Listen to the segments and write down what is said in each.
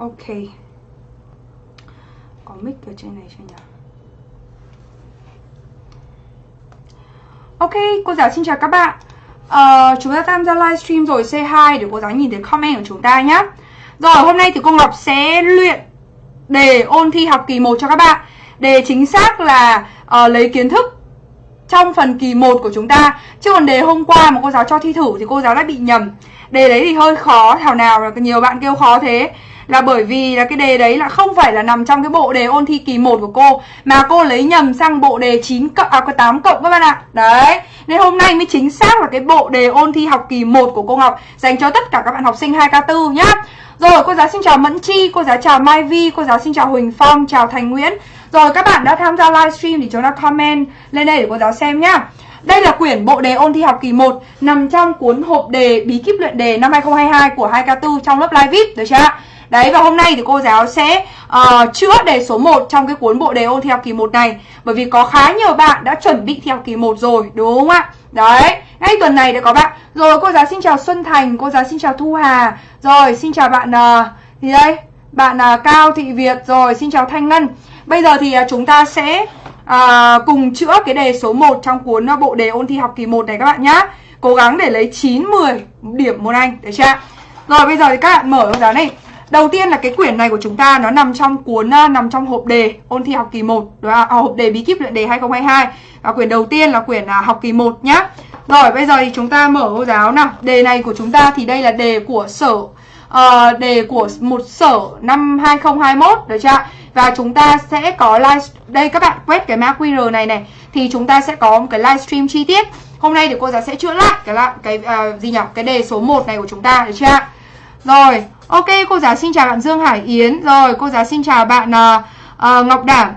Ok. Có mic ở trên này chưa nhỉ? Ok, cô giáo xin chào các bạn. Uh, Chúng ta tham gia livestream rồi C2 để cô giáo nhìn thấy comment của chúng ta nhé Rồi, hôm nay thì cô Ngọc sẽ luyện đề ôn thi học kỳ 1 cho các bạn. Đề chính xác là uh, lấy kiến thức trong phần kỳ 1 của chúng ta. Chứ còn đề hôm qua mà cô giáo cho thi thử thì cô giáo đã bị nhầm. Đề đấy thì hơi khó, thảo nào là nhiều bạn kêu khó thế là bởi vì là cái đề đấy là không phải là nằm trong cái bộ đề ôn thi kỳ 1 của cô mà cô lấy nhầm sang bộ đề 9 cộng à có 8 cộng các bạn ạ. Đấy. Nên hôm nay mới chính xác là cái bộ đề ôn thi học kỳ 1 của cô Ngọc dành cho tất cả các bạn học sinh 2K4 nhá. Rồi, cô giáo xin chào Mẫn Chi, cô giáo chào Mai Vi, cô giáo xin chào Huỳnh Phong, chào Thành Nguyễn. Rồi các bạn đã tham gia livestream thì chúng ta comment lên đây để cô giáo xem nhá. Đây là quyển bộ đề ôn thi học kỳ 1 nằm trong cuốn hộp đề bí kíp luyện đề năm 2022 của 2K4 trong lớp live VIP được chưa ạ? Đấy và hôm nay thì cô giáo sẽ uh, chữa đề số 1 trong cái cuốn bộ đề ôn theo kỳ 1 này Bởi vì có khá nhiều bạn đã chuẩn bị theo kỳ 1 rồi đúng không ạ? Đấy, ngay tuần này đã có bạn Rồi cô giáo xin chào Xuân Thành, cô giáo xin chào Thu Hà Rồi xin chào bạn ờ, uh, gì đây? Bạn uh, Cao Thị Việt, rồi xin chào Thanh Ngân Bây giờ thì uh, chúng ta sẽ uh, cùng chữa cái đề số 1 trong cuốn uh, bộ đề ôn thi học kỳ 1 này các bạn nhá Cố gắng để lấy 9, 10 điểm môn Anh, được chưa? Rồi bây giờ thì các bạn mở giáo này Đầu tiên là cái quyển này của chúng ta nó nằm trong cuốn à, nằm trong hộp đề ôn thi học kỳ 1, đó là À, hộp đề bí kíp luyện đề 2022. Và quyển đầu tiên là quyển à, học kỳ 1 nhá. Rồi bây giờ thì chúng ta mở cô giáo nào. Đề này của chúng ta thì đây là đề của sở uh, đề của một sở năm 2021 được chưa Và chúng ta sẽ có live đây các bạn quét cái mã QR này này thì chúng ta sẽ có một cái livestream chi tiết. Hôm nay thì cô giáo sẽ chữa lại cái cái uh, gì nhỉ? Cái đề số 1 này của chúng ta được chưa rồi, Ok, cô giáo xin chào bạn Dương Hải Yến. Rồi, cô giáo xin chào bạn uh, uh, Ngọc Đảm.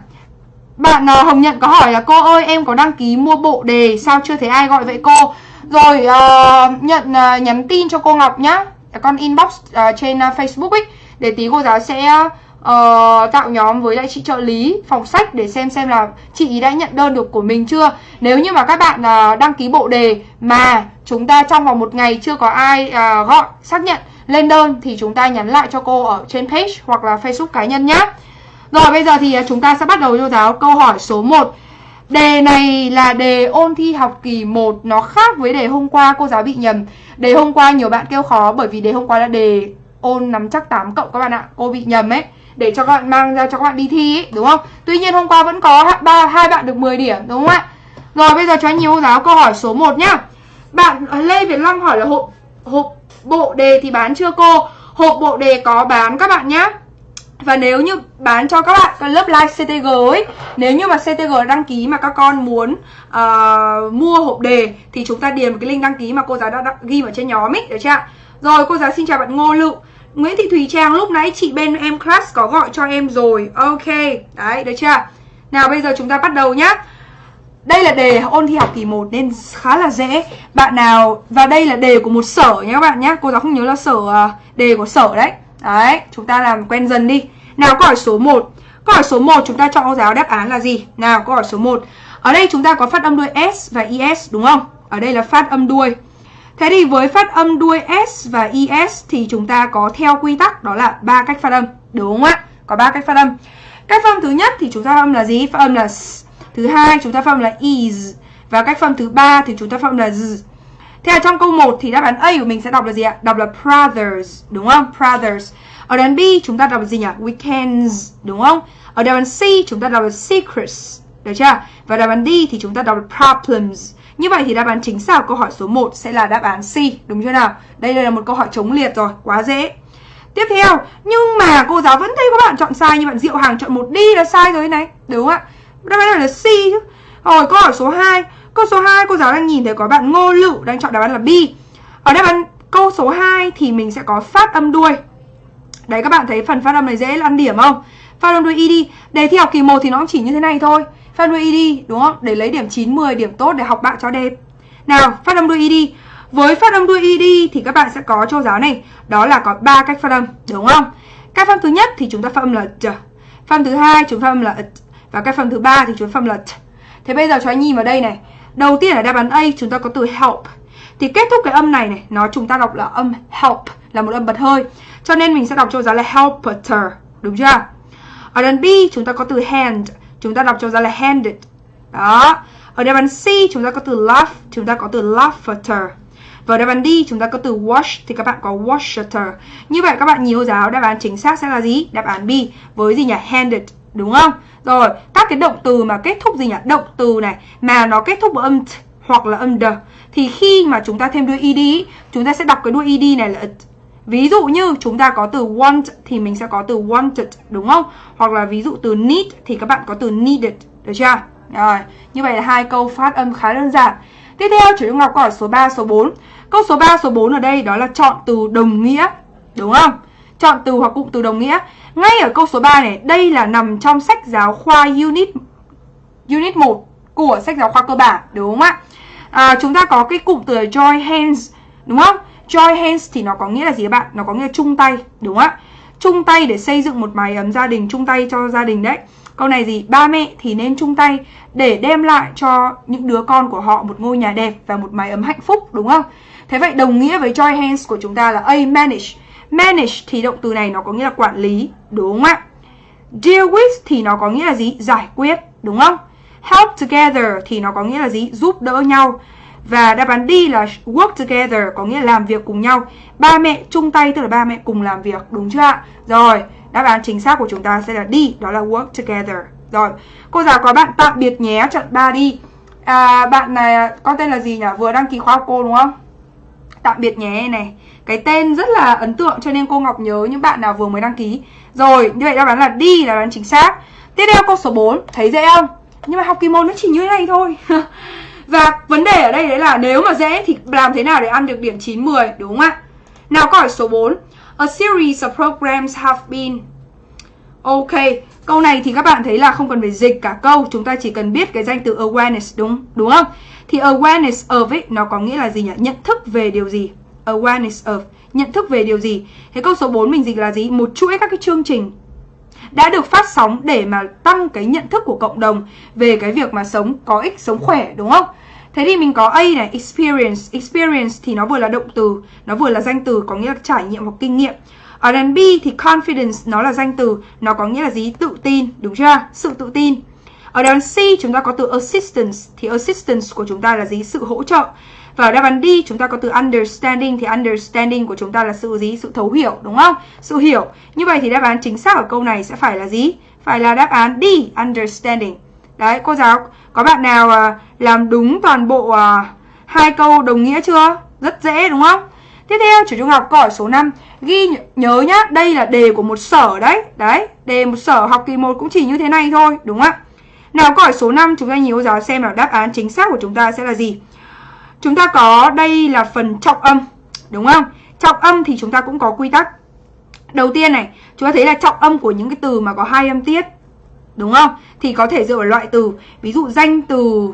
Bạn uh, Hồng Nhận có hỏi là cô ơi em có đăng ký mua bộ đề sao chưa thấy ai gọi vậy cô? Rồi uh, nhận uh, nhắn tin cho cô Ngọc nhá. Con inbox uh, trên uh, Facebook ấy để tí cô giáo sẽ uh, tạo nhóm với lại chị trợ lý phòng sách để xem xem là chị ý đã nhận đơn được của mình chưa. Nếu như mà các bạn uh, đăng ký bộ đề mà chúng ta trong vòng một ngày chưa có ai uh, gọi xác nhận lên đơn thì chúng ta nhắn lại cho cô ở trên page hoặc là Facebook cá nhân nhé. Rồi bây giờ thì à, chúng ta sẽ bắt đầu cho giáo câu hỏi số 1. Đề này là đề ôn thi học kỳ 1 Nó khác với đề hôm qua cô giáo bị nhầm. Đề hôm qua nhiều bạn kêu khó Bởi vì đề hôm qua là đề ôn nắm chắc 8 cộng các bạn ạ. Cô bị nhầm ấy Để cho các bạn mang ra cho các bạn đi thi ấy, đúng không? Tuy nhiên hôm qua vẫn có ba hai bạn được 10 điểm đúng không ạ? Rồi bây giờ cho anh nhiều cô giáo câu hỏi số 1 nhá. Bạn à, Lê Việt Long hỏi là hộp hộp bộ đề thì bán chưa cô? Hộp bộ đề có bán các bạn nhé và nếu như bán cho các bạn cái lớp live CTG ấy Nếu như mà CTG đăng ký mà các con muốn uh, mua hộp đề Thì chúng ta điền một cái link đăng ký mà cô giáo đã, ghi vào trên nhóm ấy, được chưa Rồi cô giáo xin chào bạn Ngô Lự. Nguyễn Thị Thùy Trang lúc nãy chị bên em class có gọi cho em rồi. Ok, đấy, được chưa Nào bây giờ chúng ta bắt đầu nhá đây là đề ôn thi học kỳ 1 nên khá là dễ. Bạn nào, Và đây là đề của một sở nhé các bạn nhé. Cô giáo không nhớ là sở à, đề của sở đấy. Đấy, chúng ta làm quen dần đi. Nào, câu hỏi số 1 Câu hỏi số 1 chúng ta cho cô giáo đáp án là gì? Nào, câu hỏi số 1 Ở đây chúng ta có phát âm đuôi S và IS đúng không? Ở đây là phát âm đuôi. Thế thì với phát âm đuôi S và IS Thì chúng ta có theo quy tắc đó là ba cách phát âm. Đúng không ạ? Có ba cách phát âm. Cách phát âm thứ nhất thì chúng ta phát âm là gì? Phát âm là Thứ hai chúng ta phân là is và cách phân thứ ba thì chúng ta phân là z. Thế là trong câu 1 thì đáp án A của mình sẽ đọc là gì ạ? Đọc là brothers, đúng không? Brothers. Ở đáp án B chúng ta đọc là gì nhỉ? Weekends, đúng không? Ở đáp án C chúng ta đọc là secrets, được chưa? Và đáp án D thì chúng ta đọc là problems. Như vậy thì đáp án chính xác của câu hỏi số 1 sẽ là đáp án C, đúng chưa nào? Đây là một câu hỏi chống liệt rồi, quá dễ. Tiếp theo, nhưng mà cô giáo vẫn thấy các bạn chọn sai như bạn Diệu Hàng chọn một D là sai rồi này, đúng không ạ? Đáp án này là C chứ. Rồi câu hỏi số 2 Câu số 2 cô giáo đang nhìn thấy có bạn Ngô Lự đang chọn đáp án là B. Ở đáp án câu số 2 thì mình sẽ có phát âm đuôi. Đấy các bạn thấy phần phát âm này dễ ăn điểm không? Phát âm đuôi ED Đề thi học kỳ 1 thì nó cũng chỉ như thế này thôi. Phát âm đuôi ED đúng không? Để lấy điểm 9, 10 điểm tốt để học bạn cho đẹp. Nào phát âm đuôi ED Với phát âm đuôi ED thì các bạn sẽ có cho giáo này Đó là có ba cách phát âm đúng không? Cách phát âm thứ nhất thì chúng ta phát âm là j Phát âm thứ hai chúng ta phát âm là và cái phần thứ ba thì chúng phần là t. Thế bây giờ cho anh nhìn vào đây này. Đầu tiên ở đáp án A chúng ta có từ help. Thì kết thúc cái âm này này, nó chúng ta đọc là âm help, là một âm bật hơi. Cho nên mình sẽ đọc cho giáo là helper, đúng chưa? Ở đáp án B chúng ta có từ hand, chúng ta đọc cho giáo là handed. Đó. Ở đáp án C chúng ta có từ laugh, chúng ta có từ laughter. Và đáp án D chúng ta có từ wash thì các bạn có washer. Như vậy các bạn nhiều giáo đáp án chính xác sẽ là gì? Đáp án B với gì nhỉ? Handed, đúng không? Rồi, các cái động từ mà kết thúc gì nhỉ? Động từ này mà nó kết thúc với âm t hoặc là âm d thì khi mà chúng ta thêm đuôi ed chúng ta sẽ đọc cái đuôi ed này là it. Ví dụ như chúng ta có từ want thì mình sẽ có từ wanted đúng không? Hoặc là ví dụ từ need thì các bạn có từ needed, được chưa? Rồi, như vậy là hai câu phát âm khá đơn giản. Tiếp theo chủ Trung Ngọc câu ở số 3, số 4. Câu số 3, số 4 ở đây đó là chọn từ đồng nghĩa, đúng không? Chọn từ hoặc cụm từ đồng nghĩa. Ngay ở câu số 3 này, đây là nằm trong sách giáo khoa unit unit 1 của sách giáo khoa cơ bản, đúng không ạ? À, chúng ta có cái cụm từ join hands, đúng không? Join hands thì nó có nghĩa là gì các bạn? Nó có nghĩa là chung tay, đúng không ạ? Chung tay để xây dựng một mái ấm gia đình, chung tay cho gia đình đấy. Câu này gì? Ba mẹ thì nên chung tay để đem lại cho những đứa con của họ một ngôi nhà đẹp và một mái ấm hạnh phúc, đúng không? Thế vậy đồng nghĩa với join hands của chúng ta là A. Manage. Manage thì động từ này nó có nghĩa là quản lý, đúng không ạ? Deal with thì nó có nghĩa là gì? Giải quyết, đúng không? Help together thì nó có nghĩa là gì? Giúp đỡ nhau. Và đáp án D là work together có nghĩa là làm việc cùng nhau. Ba mẹ chung tay tức là ba mẹ cùng làm việc, đúng chưa ạ? Rồi, đáp án chính xác của chúng ta sẽ là D, đó là work together. Rồi, cô giáo có bạn tạm biệt nhé, trận 3 đi. À, bạn này, con tên là gì nhỉ? Vừa đăng ký khóa học cô đúng không? Tạm biệt nhé này. Cái tên rất là ấn tượng cho nên cô Ngọc nhớ những bạn nào vừa mới đăng ký. Rồi, như vậy đáp án là đi là đáp án chính xác. Tiếp theo câu số 4, thấy dễ không? Nhưng mà học kỳ môn nó chỉ như thế này thôi. Và vấn đề ở đây đấy là nếu mà dễ thì làm thế nào để ăn được điểm 9 10 đúng không ạ? Nào câu hỏi số 4. A series of programs have been Ok, câu này thì các bạn thấy là không cần phải dịch cả câu, chúng ta chỉ cần biết cái danh từ awareness đúng đúng không? Thì awareness of ấy nó có nghĩa là gì nhỉ? Nhận thức về điều gì? Awareness of nhận thức về điều gì? Thế câu số 4 mình dịch là gì? Một chuỗi các cái chương trình đã được phát sóng để mà tăng cái nhận thức của cộng đồng về cái việc mà sống có ích, sống khỏe đúng không? Thế thì mình có A này, experience. Experience thì nó vừa là động từ, nó vừa là danh từ có nghĩa là trải nghiệm hoặc kinh nghiệm. Ở B thì confidence nó là danh từ, nó có nghĩa là gì? Tự tin, đúng chưa? Sự tự tin. Ở đáp án C chúng ta có từ assistance thì assistance của chúng ta là gì? Sự hỗ trợ. Và ở đáp án D chúng ta có từ understanding thì understanding của chúng ta là sự gì? Sự thấu hiểu đúng không? Sự hiểu. Như vậy thì đáp án chính xác ở câu này sẽ phải là gì? Phải là đáp án D, understanding. Đấy, cô giáo có bạn nào à, làm đúng toàn bộ à, hai câu đồng nghĩa chưa? Rất dễ đúng không? Tiếp theo chủ trung học câu hỏi số 5 Ghi nhớ nhá, đây là đề của một sở đấy Đấy, đề một sở học kỳ 1 cũng chỉ như thế này thôi Đúng không ạ? Nào câu hỏi số 5 chúng ta nhiều giáo xem là đáp án chính xác của chúng ta sẽ là gì Chúng ta có đây là phần trọng âm Đúng không? Trọng âm thì chúng ta cũng có quy tắc Đầu tiên này, chúng ta thấy là trọng âm của những cái từ mà có hai âm tiết Đúng không? Thì có thể dựa vào loại từ Ví dụ danh từ,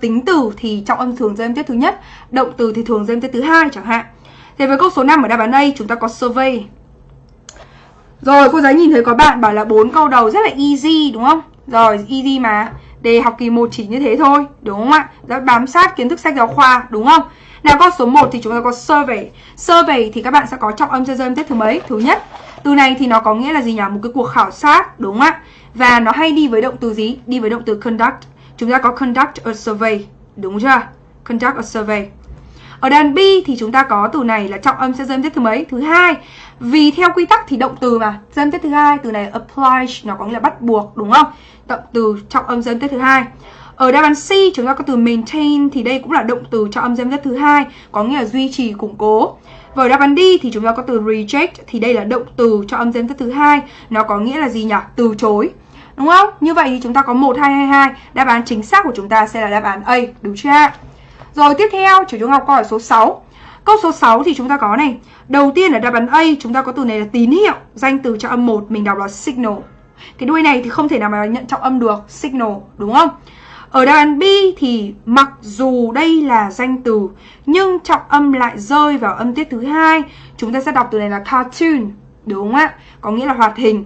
tính từ thì trọng âm thường rơi âm tiết thứ nhất Động từ thì thường rơi âm tiết thứ hai chẳng hạn Thế với câu số 5 ở đáp án A, chúng ta có survey Rồi, cô giáo nhìn thấy có bạn bảo là bốn câu đầu rất là easy, đúng không? Rồi, easy mà Đề học kỳ 1 chỉ như thế thôi, Đúng không ạ? Đã bám sát kiến thức sách giáo khoa, Đúng không? Nào, câu số 1 thì chúng ta có survey Survey thì các bạn sẽ có trọng âm cho âm tiết thứ mấy? Thứ nhất Từ này thì nó có nghĩa là gì nhỉ? Một cái cuộc khảo sát, Đúng không ạ? Và nó hay đi với động từ gì? Đi với động từ conduct Chúng ta có conduct a survey, Đúng chưa? Conduct a survey ở đàn B thì chúng ta có từ này là trọng âm sẽ dân tiết thứ mấy? Thứ hai. Vì theo quy tắc thì động từ mà, dân tiết thứ hai, từ này apply nó có nghĩa là bắt buộc đúng không? Động từ trọng âm dân tiết thứ hai. Ở đáp án C chúng ta có từ maintain thì đây cũng là động từ trọng âm dân tiết thứ hai, có nghĩa là duy trì, củng cố. Và ở đáp án D thì chúng ta có từ reject thì đây là động từ cho âm dân tiết thứ hai, nó có nghĩa là gì nhỉ? Từ chối. Đúng không? Như vậy thì chúng ta có 1 2 2 2, đáp án chính xác của chúng ta sẽ là đáp án A, đúng chưa ạ? Rồi tiếp theo, chủ chúng học câu hỏi số 6. Câu số 6 thì chúng ta có này. Đầu tiên ở đáp án A chúng ta có từ này là tín hiệu, danh từ cho âm 1 mình đọc là signal. Cái đuôi này thì không thể nào mà nhận trọng âm được, signal, đúng không? Ở đáp án B thì mặc dù đây là danh từ nhưng trọng âm lại rơi vào âm tiết thứ hai, chúng ta sẽ đọc từ này là cartoon, đúng không ạ? Có nghĩa là hoạt hình.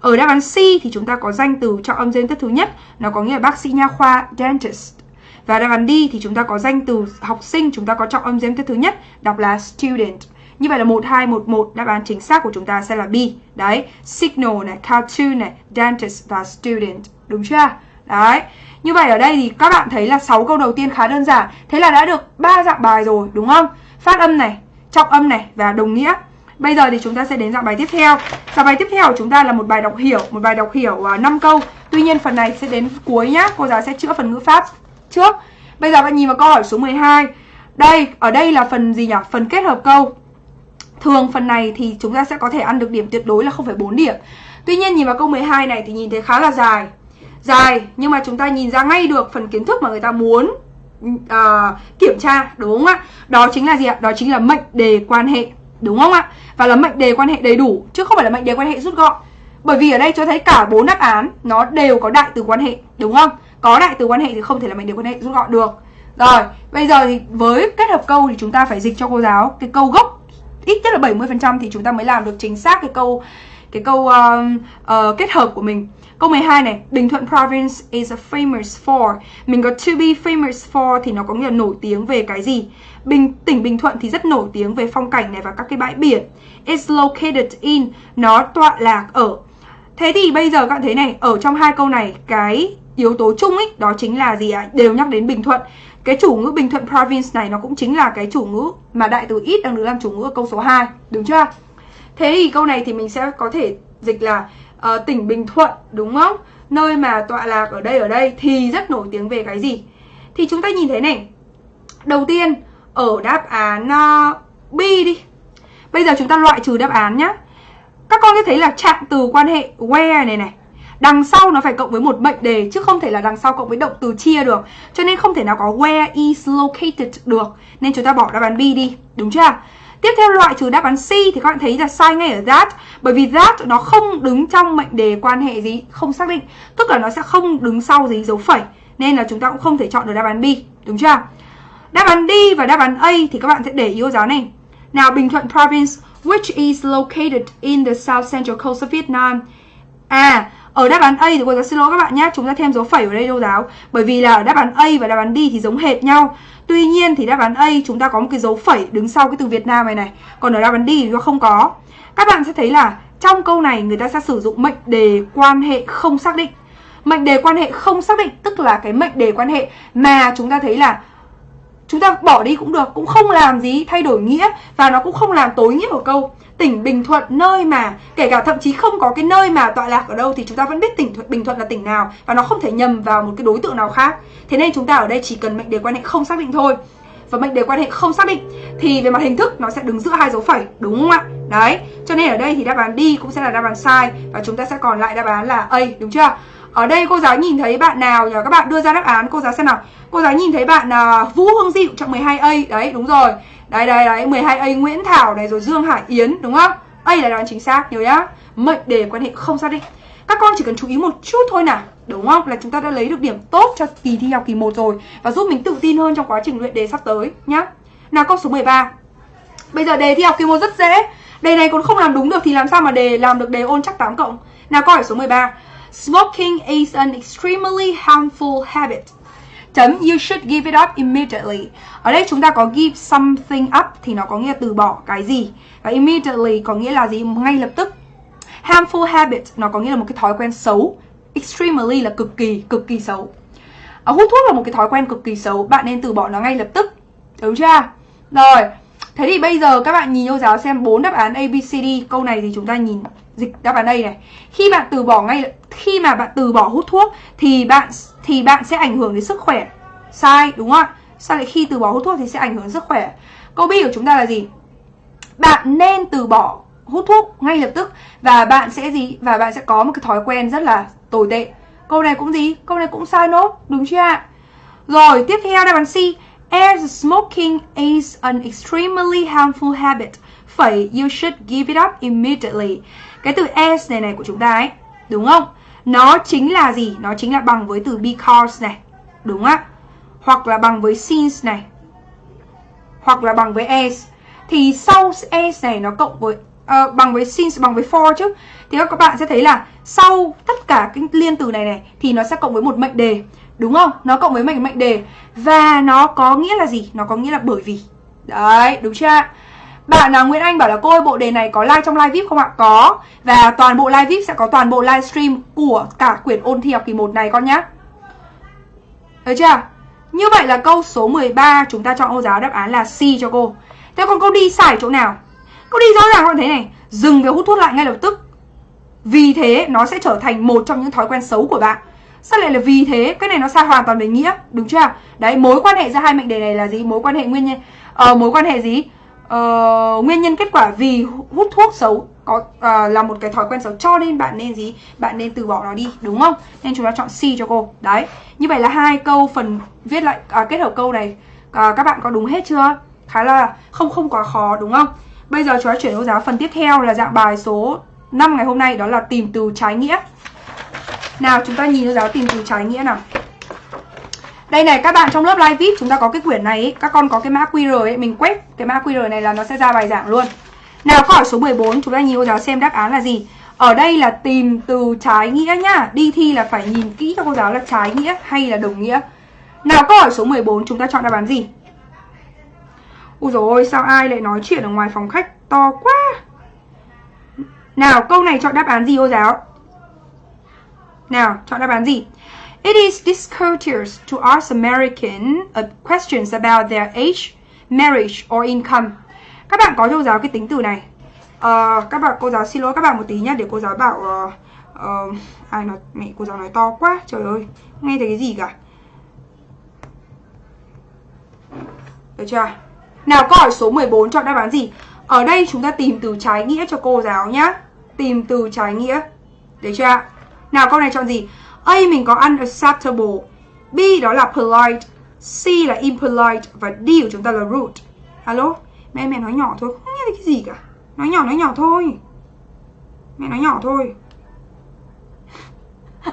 Ở đáp án C thì chúng ta có danh từ trọng âm trên tiết thứ nhất, nó có nghĩa là bác sĩ nha khoa dentist. Và đáp án D thì chúng ta có danh từ học sinh, chúng ta có trọng âm giếm tiết thứ nhất, đọc là student. Như vậy là 1211 đáp án chính xác của chúng ta sẽ là B. Đấy, signal này, cartoon này, dentist và student. Đúng chưa? Đấy. Như vậy ở đây thì các bạn thấy là 6 câu đầu tiên khá đơn giản. Thế là đã được ba dạng bài rồi đúng không? Phát âm này, trọng âm này và đồng nghĩa. Bây giờ thì chúng ta sẽ đến dạng bài tiếp theo. Dạng bài tiếp theo của chúng ta là một bài đọc hiểu, một bài đọc hiểu à, uh, 5 câu. Tuy nhiên phần này sẽ đến cuối nhá. Cô giáo sẽ chữa phần ngữ pháp trước. Bây giờ bạn nhìn vào câu hỏi số 12. Đây, ở đây là phần gì nhỉ? Phần kết hợp câu. Thường phần này thì chúng ta sẽ có thể ăn được điểm tuyệt đối là 0,4 điểm. Tuy nhiên nhìn vào câu 12 này thì nhìn thấy khá là dài. Dài, nhưng mà chúng ta nhìn ra ngay được phần kiến thức mà người ta muốn uh, kiểm tra, đúng không ạ? Đó chính là gì ạ? Đó chính là mệnh đề quan hệ, đúng không ạ? Và là mệnh đề quan hệ đầy đủ, chứ không phải là mệnh đề quan hệ rút gọn. Bởi vì ở đây cho thấy cả bốn đáp án nó đều có đại từ quan hệ, đúng không? Có đại từ quan hệ thì không thể là mệnh đề quan hệ rút gọn được. Rồi, bây giờ thì với kết hợp câu thì chúng ta phải dịch cho cô giáo cái câu gốc ít nhất là 70% thì chúng ta mới làm được chính xác cái câu cái câu uh, uh, kết hợp của mình. Câu 12 này, Bình Thuận province is famous for. Mình có to be famous for thì nó có nghĩa là nổi tiếng về cái gì? Bình tỉnh Bình Thuận thì rất nổi tiếng về phong cảnh này và các cái bãi biển. It's located in, nó tọa lạc ở. Thế thì bây giờ các bạn thấy này, ở trong hai câu này cái yếu tố chung ấy đó chính là gì ạ? À? Đều nhắc đến Bình Thuận. Cái chủ ngữ Bình Thuận province này nó cũng chính là cái chủ ngữ mà đại từ ít đang được làm chủ ngữ ở câu số 2, đúng chưa? Thế thì câu này thì mình sẽ có thể dịch là uh, tỉnh Bình Thuận đúng không? Nơi mà tọa lạc ở đây ở đây thì rất nổi tiếng về cái gì? Thì chúng ta nhìn thấy này. Đầu tiên ở đáp án uh, B đi. Bây giờ chúng ta loại trừ đáp án nhé. Các con sẽ thấy là trạng từ quan hệ where này này Đằng sau nó phải cộng với một mệnh đề chứ không thể là đằng sau cộng với động từ chia được. Cho nên không thể nào có where is located được. Nên chúng ta bỏ đáp án B đi, đúng chưa? Tiếp theo loại trừ đáp án C thì các bạn thấy là sai ngay ở that Bởi vì that nó không đứng trong mệnh đề quan hệ gì Không xác định Tức là nó sẽ không đứng sau gì dấu phẩy Nên là chúng ta cũng không thể chọn được đáp án B Đúng chưa? Đáp án D và đáp án A thì các bạn sẽ để ý cô giáo này Nào Bình Thuận Province Which is located in the South Central Coast of Vietnam À ở đáp án A thì cô giáo xin lỗi các bạn nhé, Chúng ta thêm dấu phẩy ở đây cô giáo Bởi vì là ở đáp án A và đáp án D thì giống hệt nhau. Tuy nhiên thì đáp án A chúng ta có một cái dấu phẩy đứng sau cái từ Việt Nam này này. Còn ở đáp án D thì nó không có. Các bạn sẽ thấy là trong câu này người ta sẽ sử dụng mệnh đề quan hệ không xác định. Mệnh đề quan hệ không xác định tức là cái mệnh đề quan hệ mà chúng ta thấy là chúng ta bỏ đi cũng được, cũng không làm gì thay đổi nghĩa và nó cũng không làm tối nghĩa của câu tỉnh Bình Thuận nơi mà, kể cả thậm chí không có cái nơi mà tọa lạc ở đâu thì chúng ta vẫn biết tỉnh thuận, Bình Thuận là tỉnh nào và nó không thể nhầm vào một cái đối tượng nào khác. Thế nên chúng ta ở đây chỉ cần mệnh đề quan hệ không xác định thôi. Và mệnh đề quan hệ không xác định thì về mặt hình thức nó sẽ đứng giữa hai dấu phẩy, đúng không ạ? Đấy, cho nên ở đây thì đáp án đi cũng sẽ là đáp án sai và chúng ta sẽ còn lại đáp án là A, đúng chưa? Ở đây cô giáo nhìn thấy bạn nào nhờ các bạn đưa ra đáp án cô giáo xem nào. Cô giáo nhìn thấy bạn uh, Vũ Hương Diệu trong 12A đấy đúng rồi. Đấy đấy đấy 12A Nguyễn Thảo này rồi Dương Hải Yến đúng không? A là đoán chính xác nhớ nhá. Mệnh đề quan hệ không xác định. Các con chỉ cần chú ý một chút thôi nào Đúng không? Là chúng ta đã lấy được điểm tốt cho kỳ thi học kỳ 1 rồi Và giúp mình tự tin hơn trong quá trình luyện đề sắp tới nhá. Nào câu số 13 Bây giờ đề thi học kỳ 1 rất dễ. Đề này còn không làm đúng được thì làm sao mà đề làm được đề ôn chắc 8 cộng? Nào câu hỏi số 13 Smoking is an extremely harmful habit. Chấm you should give it up immediately. Ở đây chúng ta có give something up thì nó có nghĩa là từ bỏ cái gì. Và immediately có nghĩa là gì? Ngay lập tức. Harmful habit nó có nghĩa là một cái thói quen xấu. Extremely là cực kỳ cực kỳ xấu. À, hút thuốc là một cái thói quen cực kỳ xấu. Bạn nên từ bỏ nó ngay lập tức. Đúng chưa? Rồi thế thì bây giờ các bạn nhìn cô giáo xem bốn đáp án abcd câu này thì chúng ta nhìn dịch đáp án đây này. Khi bạn từ bỏ ngay, khi mà bạn từ bỏ hút thuốc thì bạn thì bạn sẽ ảnh hưởng đến sức khỏe. Sai, đúng không ạ? Sao lại khi từ bỏ hút thuốc thì sẽ ảnh hưởng đến sức khỏe? Câu b của chúng ta là gì? Bạn nên từ bỏ hút thuốc ngay lập tức và bạn sẽ gì? Và bạn sẽ có một cái thói quen rất là tồi tệ. Câu này cũng gì? Câu này cũng sai nốt, đúng chưa ạ? Rồi, tiếp theo đáp án C as smoking is an extremely harmful habit phẩy you should give it up immediately. Cái từ as này này của chúng ta ấy đúng không? Nó chính là gì? Nó chính là bằng với từ because này đúng á hoặc là bằng với since này hoặc là bằng với as. Thì sau as này nó cộng với uh, bằng với since bằng với for chứ. Thì các bạn sẽ thấy là sau tất cả cái liên từ này này thì nó sẽ cộng với một mệnh đề đúng không? Nó cộng với mệnh mệnh đề. Và nó có nghĩa là gì? Nó có nghĩa là bởi vì. Đấy, đúng chưa Bạn nào Nguyễn Anh bảo là, cô ơi, bộ đề này có like trong live VIP không ạ? Có. Và toàn bộ live VIP sẽ có toàn bộ livestream của cả quyển ôn thi học kỳ 1 này, con nhá. Được chưa? Như vậy là câu số 13 chúng ta chọn ô giáo đáp án là C cho cô. Thế còn câu đi xài chỗ nào? Câu đi rõ ràng con thấy này. Dừng việc hút thuốc lại ngay lập tức. Vì thế, nó sẽ trở thành một trong những thói quen xấu của bạn. Sao lại là vì thế? Cái này nó sai hoàn toàn về nghĩa Đúng chưa? Đấy, mối quan hệ giữa hai mệnh đề này là gì? Mối quan hệ nguyên nhân Ờ, mối quan hệ gì? Ờ, nguyên nhân kết quả vì hút thuốc xấu có uh, là một cái thói quen xấu. Cho nên bạn nên gì? Bạn nên từ bỏ nó đi đúng không? Nên chúng ta chọn C cho cô. Đấy. Như vậy là hai câu phần viết lại uh, kết hợp câu này uh, các bạn có đúng hết chưa? Khá là không không quá khó đúng không? Bây giờ chúng ta chuyển ô giáo phần tiếp theo là dạng bài số 5 ngày hôm nay đó là tìm từ trái nghĩa nào chúng ta nhìn cho giáo tìm từ trái nghĩa nào đây này các bạn trong lớp live VIP chúng ta có cái quyển này ý, các con có cái mã QR ấy, mình quét cái mã QR này là nó sẽ ra bài giảng luôn. Nào câu hỏi số 14 chúng ta nhìn cô giáo xem đáp án là gì. Ở đây là tìm từ trái nghĩa nhá. Đi thi là phải nhìn kỹ cho cô giáo là trái nghĩa hay là đồng nghĩa. Nào câu hỏi số 14 chúng ta chọn đáp án gì? Ui dồi ôi sao ai lại nói chuyện ở ngoài phòng khách to quá Nào câu này chọn đáp án gì cô giáo nào chọn đáp án gì? It is discourteous to ask American uh, questions about their age, marriage or income. Các bạn có cho giáo cái tính từ này. Uh, các bạn cô giáo xin lỗi các bạn một tí nhá để cô giáo bảo uh, uh, ai nói mẹ cô giáo nói to quá trời ơi nghe thấy cái gì cả? Được chưa? Nào câu hỏi số 14 chọn đáp án gì? Ở đây chúng ta tìm từ trái nghĩa cho cô giáo nhá. Tìm từ trái nghĩa. Được chưa? Nào, câu này chọn gì? A, mình có unacceptable. B, đó là polite. C là impolite. Và D của chúng ta là rude. Alo? Mẹ mẹ nói nhỏ thôi. Không nghe thấy cái gì cả. Nói nhỏ nói nhỏ thôi. Mẹ nói nhỏ thôi.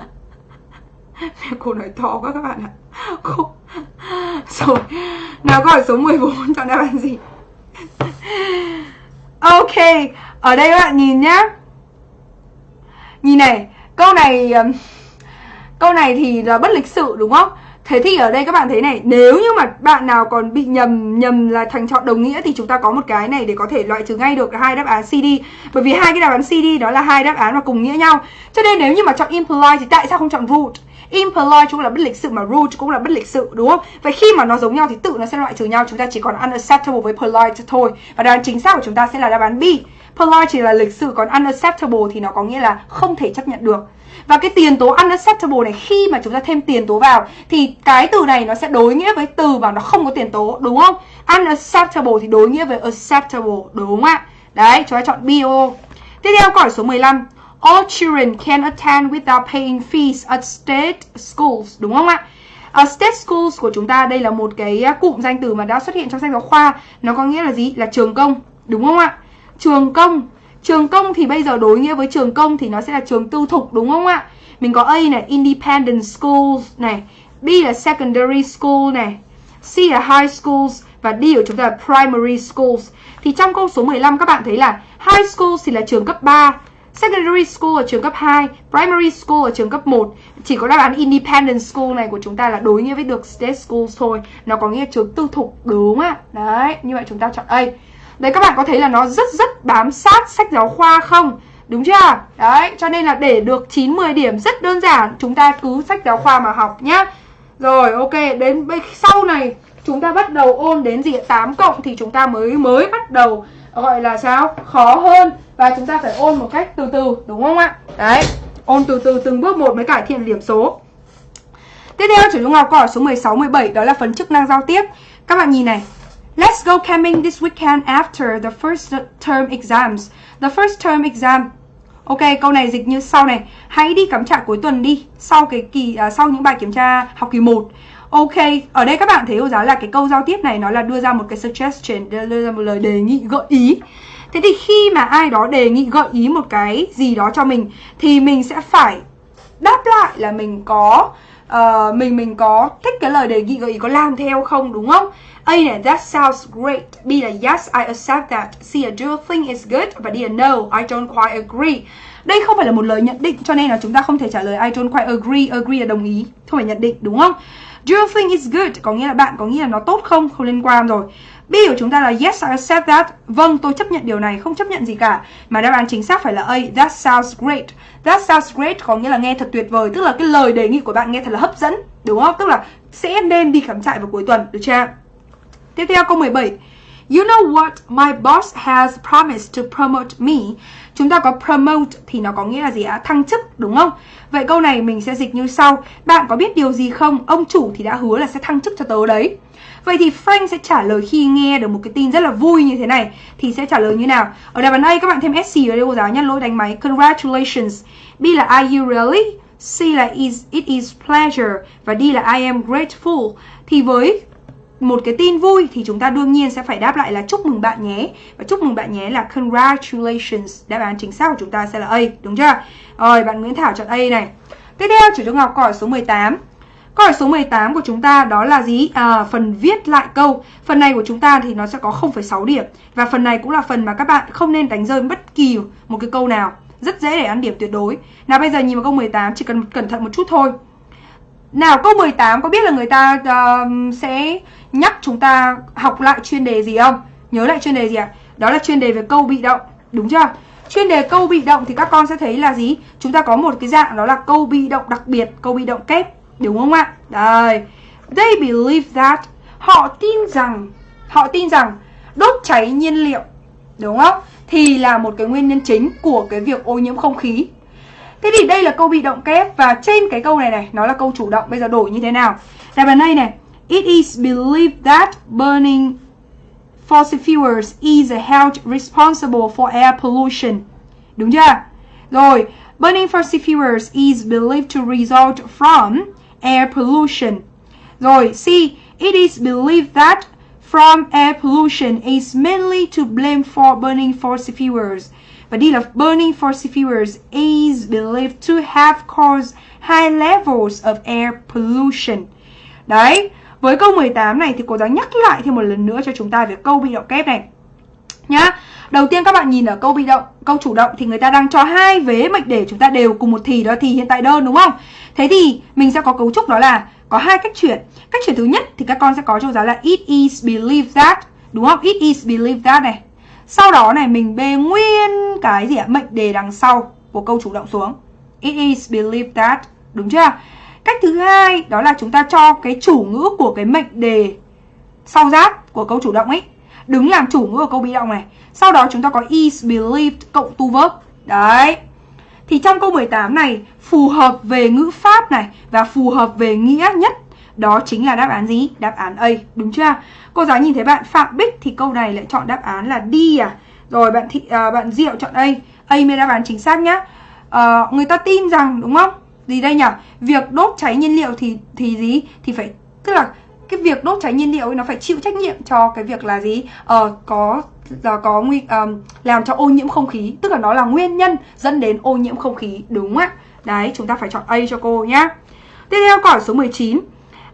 Mẹ, cô nói to quá các bạn ạ. Cô Rồi. Nào, câu hỏi số 14 chọn đáp án gì? Ok. Ở đây các bạn nhìn nhá. Nhìn này. Câu này ờ, Câu này thì là bất lịch sự, đúng không? Thế thì ở đây các bạn thấy này, Nếu như mà bạn nào còn bị nhầm Nhầm là thành chọn đồng nghĩa Thì chúng ta có một cái này để có thể loại trừ ngay được hai đáp án CD Bởi vì hai cái đáp án CD đó là hai đáp án mà cùng nghĩa nhau Cho nên nếu như mà chọn imply Thì tại sao không chọn root? Impolite cũng là bất lịch sự mà rude cũng là bất lịch sự, đúng không? Vậy khi mà nó giống nhau thì tự nó sẽ loại trừ nhau Chúng ta chỉ còn unacceptable với polite thôi Và đáp án chính xác của chúng ta sẽ là đáp án B Polite chỉ là lịch sự còn unacceptable thì nó có nghĩa là không thể chấp nhận được và cái tiền tố unacceptable này khi mà chúng ta thêm tiền tố vào thì cái từ này nó sẽ đối nghĩa với từ mà nó không có tiền tố đúng không? Unacceptable thì đối nghĩa với acceptable đúng không ạ? Đấy, chúng ta chọn BO. Tiếp theo câu hỏi số 15. All children can attend without paying fees at state schools đúng không ạ? Uh, state schools của chúng ta đây là một cái à, cụm danh từ mà đã xuất hiện trong sách giáo khoa Nó có nghĩa là gì? Là trường công Đúng không ạ? Trường công Trường công thì bây giờ đối nghĩa với trường công thì nó sẽ là trường tư thục đúng không ạ? Mình có A này, independent schools này, B là secondary school này, C là high schools và D của chúng ta là primary schools. Thì trong câu số 15 các bạn thấy là high schools thì là trường cấp 3, secondary school ở trường cấp 2, primary school ở trường cấp 1. Chỉ có đáp án independent school này của chúng ta là đối nghĩa với được state schools thôi. Nó có nghĩa trường tư thục đúng ạ. Đấy, như vậy chúng ta chọn A. Đấy các bạn có thấy là nó rất rất bám sát sách giáo khoa không? Đúng chưa? Đấy, cho nên là để được 9-10 điểm rất đơn giản Chúng ta cứ sách giáo khoa mà học nhá Rồi, ok, đến sau này chúng ta bắt đầu ôn đến gì 8 cộng thì chúng ta mới mới bắt đầu gọi là sao? Khó hơn Và chúng ta phải ôn một cách từ từ, đúng không ạ? Đấy, ôn từ từ từng bước một mới cải thiện điểm số Tiếp theo chủ trung học câu hỏi số 16, 17 đó là phần chức năng giao tiếp Các bạn nhìn này Let's go camping this weekend after the first term exams. The first term exam. Ok, câu này dịch như sau này. Hãy đi cắm trại cuối tuần đi, sau cái kỳ à, sau những bài kiểm tra học kỳ 1. Ok, ở đây các bạn thấy cô giáo là cái câu giao tiếp này nó là đưa ra một cái suggestion, đưa ra một lời đề nghị gợi ý. Thế thì khi mà ai đó đề nghị gợi ý một cái gì đó cho mình thì mình sẽ phải đáp lại là mình có uh, mình mình có thích cái lời đề nghị gợi ý có làm theo không đúng không? A này that sounds great. B là yes I accept that. C là do you think it's good? Và D là no I don't quite agree. Đây không phải là một lời nhận định cho nên là chúng ta không thể trả lời I don't quite agree. Agree là đồng ý, không phải nhận định đúng không? Do you think it's good? Có nghĩa là bạn có nghĩa là nó tốt không? Không liên quan rồi. B của chúng ta là yes I accept that. Vâng, tôi chấp nhận điều này, không chấp nhận gì cả. Mà đáp án chính xác phải là A. That sounds great. That sounds great có nghĩa là nghe thật tuyệt vời, tức là cái lời đề nghị của bạn nghe thật là hấp dẫn, đúng không? Tức là sẽ nên đi cắm trại vào cuối tuần, được chưa? Tiếp theo câu 17. You know what? My boss has promised to promote me. Chúng ta có promote thì nó có nghĩa là gì ạ? Thăng chức, đúng không? Vậy câu này mình sẽ dịch như sau. Bạn có biết điều gì không? Ông chủ thì đã hứa là sẽ thăng chức cho tớ đấy. Vậy thì Frank sẽ trả lời khi nghe được một cái tin rất là vui như thế này thì sẽ trả lời như nào? Ở đáp án A các bạn thêm SC vào đây cô giáo nhé lỗi đánh máy. Congratulations. B là are you really? C là is it is pleasure và D là I am grateful. Thì với một cái tin vui thì chúng ta đương nhiên sẽ phải đáp lại là chúc mừng bạn nhé. Và chúc mừng bạn nhé là congratulations. Đáp án chính xác của chúng ta sẽ là A, đúng chưa? Rồi, bạn Nguyễn Thảo chọn A này. Tiếp theo, chủ trung học câu hỏi số 18. Câu hỏi số 18 của chúng ta đó là gì? À, phần viết lại câu. Phần này của chúng ta thì nó sẽ có 0,6 điểm. Và phần này cũng là phần mà các bạn không nên đánh rơi bất kỳ một cái câu nào. Rất dễ để ăn điểm tuyệt đối. Nào bây giờ nhìn vào câu 18 chỉ cần cẩn thận một chút thôi. Nào câu 18 có biết là người ta uh, sẽ nhắc chúng ta học lại chuyên đề gì không? Nhớ lại chuyên đề gì ạ? À? Đó là chuyên đề về câu bị động, đúng chưa? Chuyên đề câu bị động thì các con sẽ thấy là gì? Chúng ta có một cái dạng đó là câu bị động đặc biệt, câu bị động kép, đúng không ạ? Đây. They believe that họ tin rằng họ tin rằng đốt cháy nhiên liệu, đúng không? Thì là một cái nguyên nhân chính của cái việc ô nhiễm không khí. Thế thì đây là câu bị động kép và trên cái câu này này nó là câu chủ động. Bây giờ đổi như thế nào? Đáp án đây này. It is believed that burning fossil fuels is held responsible for air pollution. Đúng chưa? Rồi, burning fossil fuels is believed to result from air pollution. Rồi, C. It is believed that from air pollution is mainly to blame for burning fossil fuels. Và D là burning fossil fuels is believed to have caused high levels of air pollution. Đấy, với câu 18 này thì cô giáo nhắc lại thêm một lần nữa cho chúng ta về câu bị động kép này. Nhá. Đầu tiên các bạn nhìn ở câu bị động, câu chủ động thì người ta đang cho hai vế mệnh đề chúng ta đều cùng một thì đó thì hiện tại đơn đúng không? Thế thì mình sẽ có cấu trúc đó là có hai cách chuyển. Cách chuyển thứ nhất thì các con sẽ có cho giáo là it is believed that, đúng không? It is believed that này. Sau đó này mình bê nguyên cái gì ạ? Mệnh đề đằng sau của câu chủ động xuống. It is believed that, đúng chưa? Cách thứ hai đó là chúng ta cho cái chủ ngữ của cái mệnh đề sau giáp của câu chủ động ấy đứng làm chủ ngữ ở câu bị động này. Sau đó chúng ta có is believed cộng tu verb. Đấy. Thì trong câu 18 này phù hợp về ngữ pháp này và phù hợp về nghĩa nhất đó chính là đáp án gì? Đáp án A, đúng chưa? Cô giáo nhìn thấy bạn Phạm Bích thì câu này lại chọn đáp án là D à. Rồi bạn thị à, bạn Diệu chọn A, A mới đáp án chính xác nhá. À, người ta tin rằng đúng không? Gì đây nhỉ? Việc đốt cháy nhiên liệu thì thì gì? Thì phải tức là cái việc đốt cháy nhiên liệu ấy nó phải chịu trách nhiệm cho cái việc là gì? Ờ có là có nguy um, làm cho ô nhiễm không khí, tức là nó là nguyên nhân dẫn đến ô nhiễm không khí, đúng ạ. Đấy, chúng ta phải chọn A cho cô nhá. Tiếp theo câu hỏi số 19.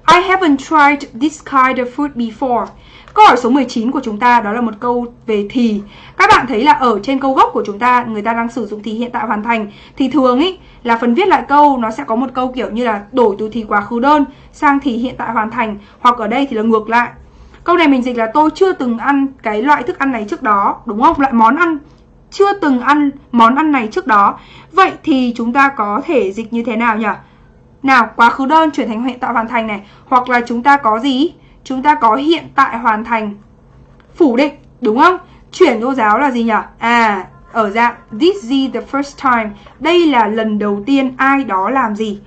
I haven't tried this kind of food before. Câu hỏi số 19 của chúng ta đó là một câu về thì. Các bạn thấy là ở trên câu gốc của chúng ta người ta đang sử dụng thì hiện tại hoàn thành thì thường ý là phần viết lại câu nó sẽ có một câu kiểu như là đổi từ thì quá khứ đơn sang thì hiện tại hoàn thành hoặc ở đây thì là ngược lại. Câu này mình dịch là tôi chưa từng ăn cái loại thức ăn này trước đó, đúng không? Loại món ăn chưa từng ăn món ăn này trước đó. Vậy thì chúng ta có thể dịch như thế nào nhỉ? Nào, quá khứ đơn chuyển thành hiện tại hoàn thành này Hoặc là chúng ta có gì? Chúng ta có hiện tại hoàn thành Phủ định, đúng không? Chuyển cô giáo là gì nhỉ? À, ở dạng This is the first time Đây là lần đầu tiên ai đó làm gì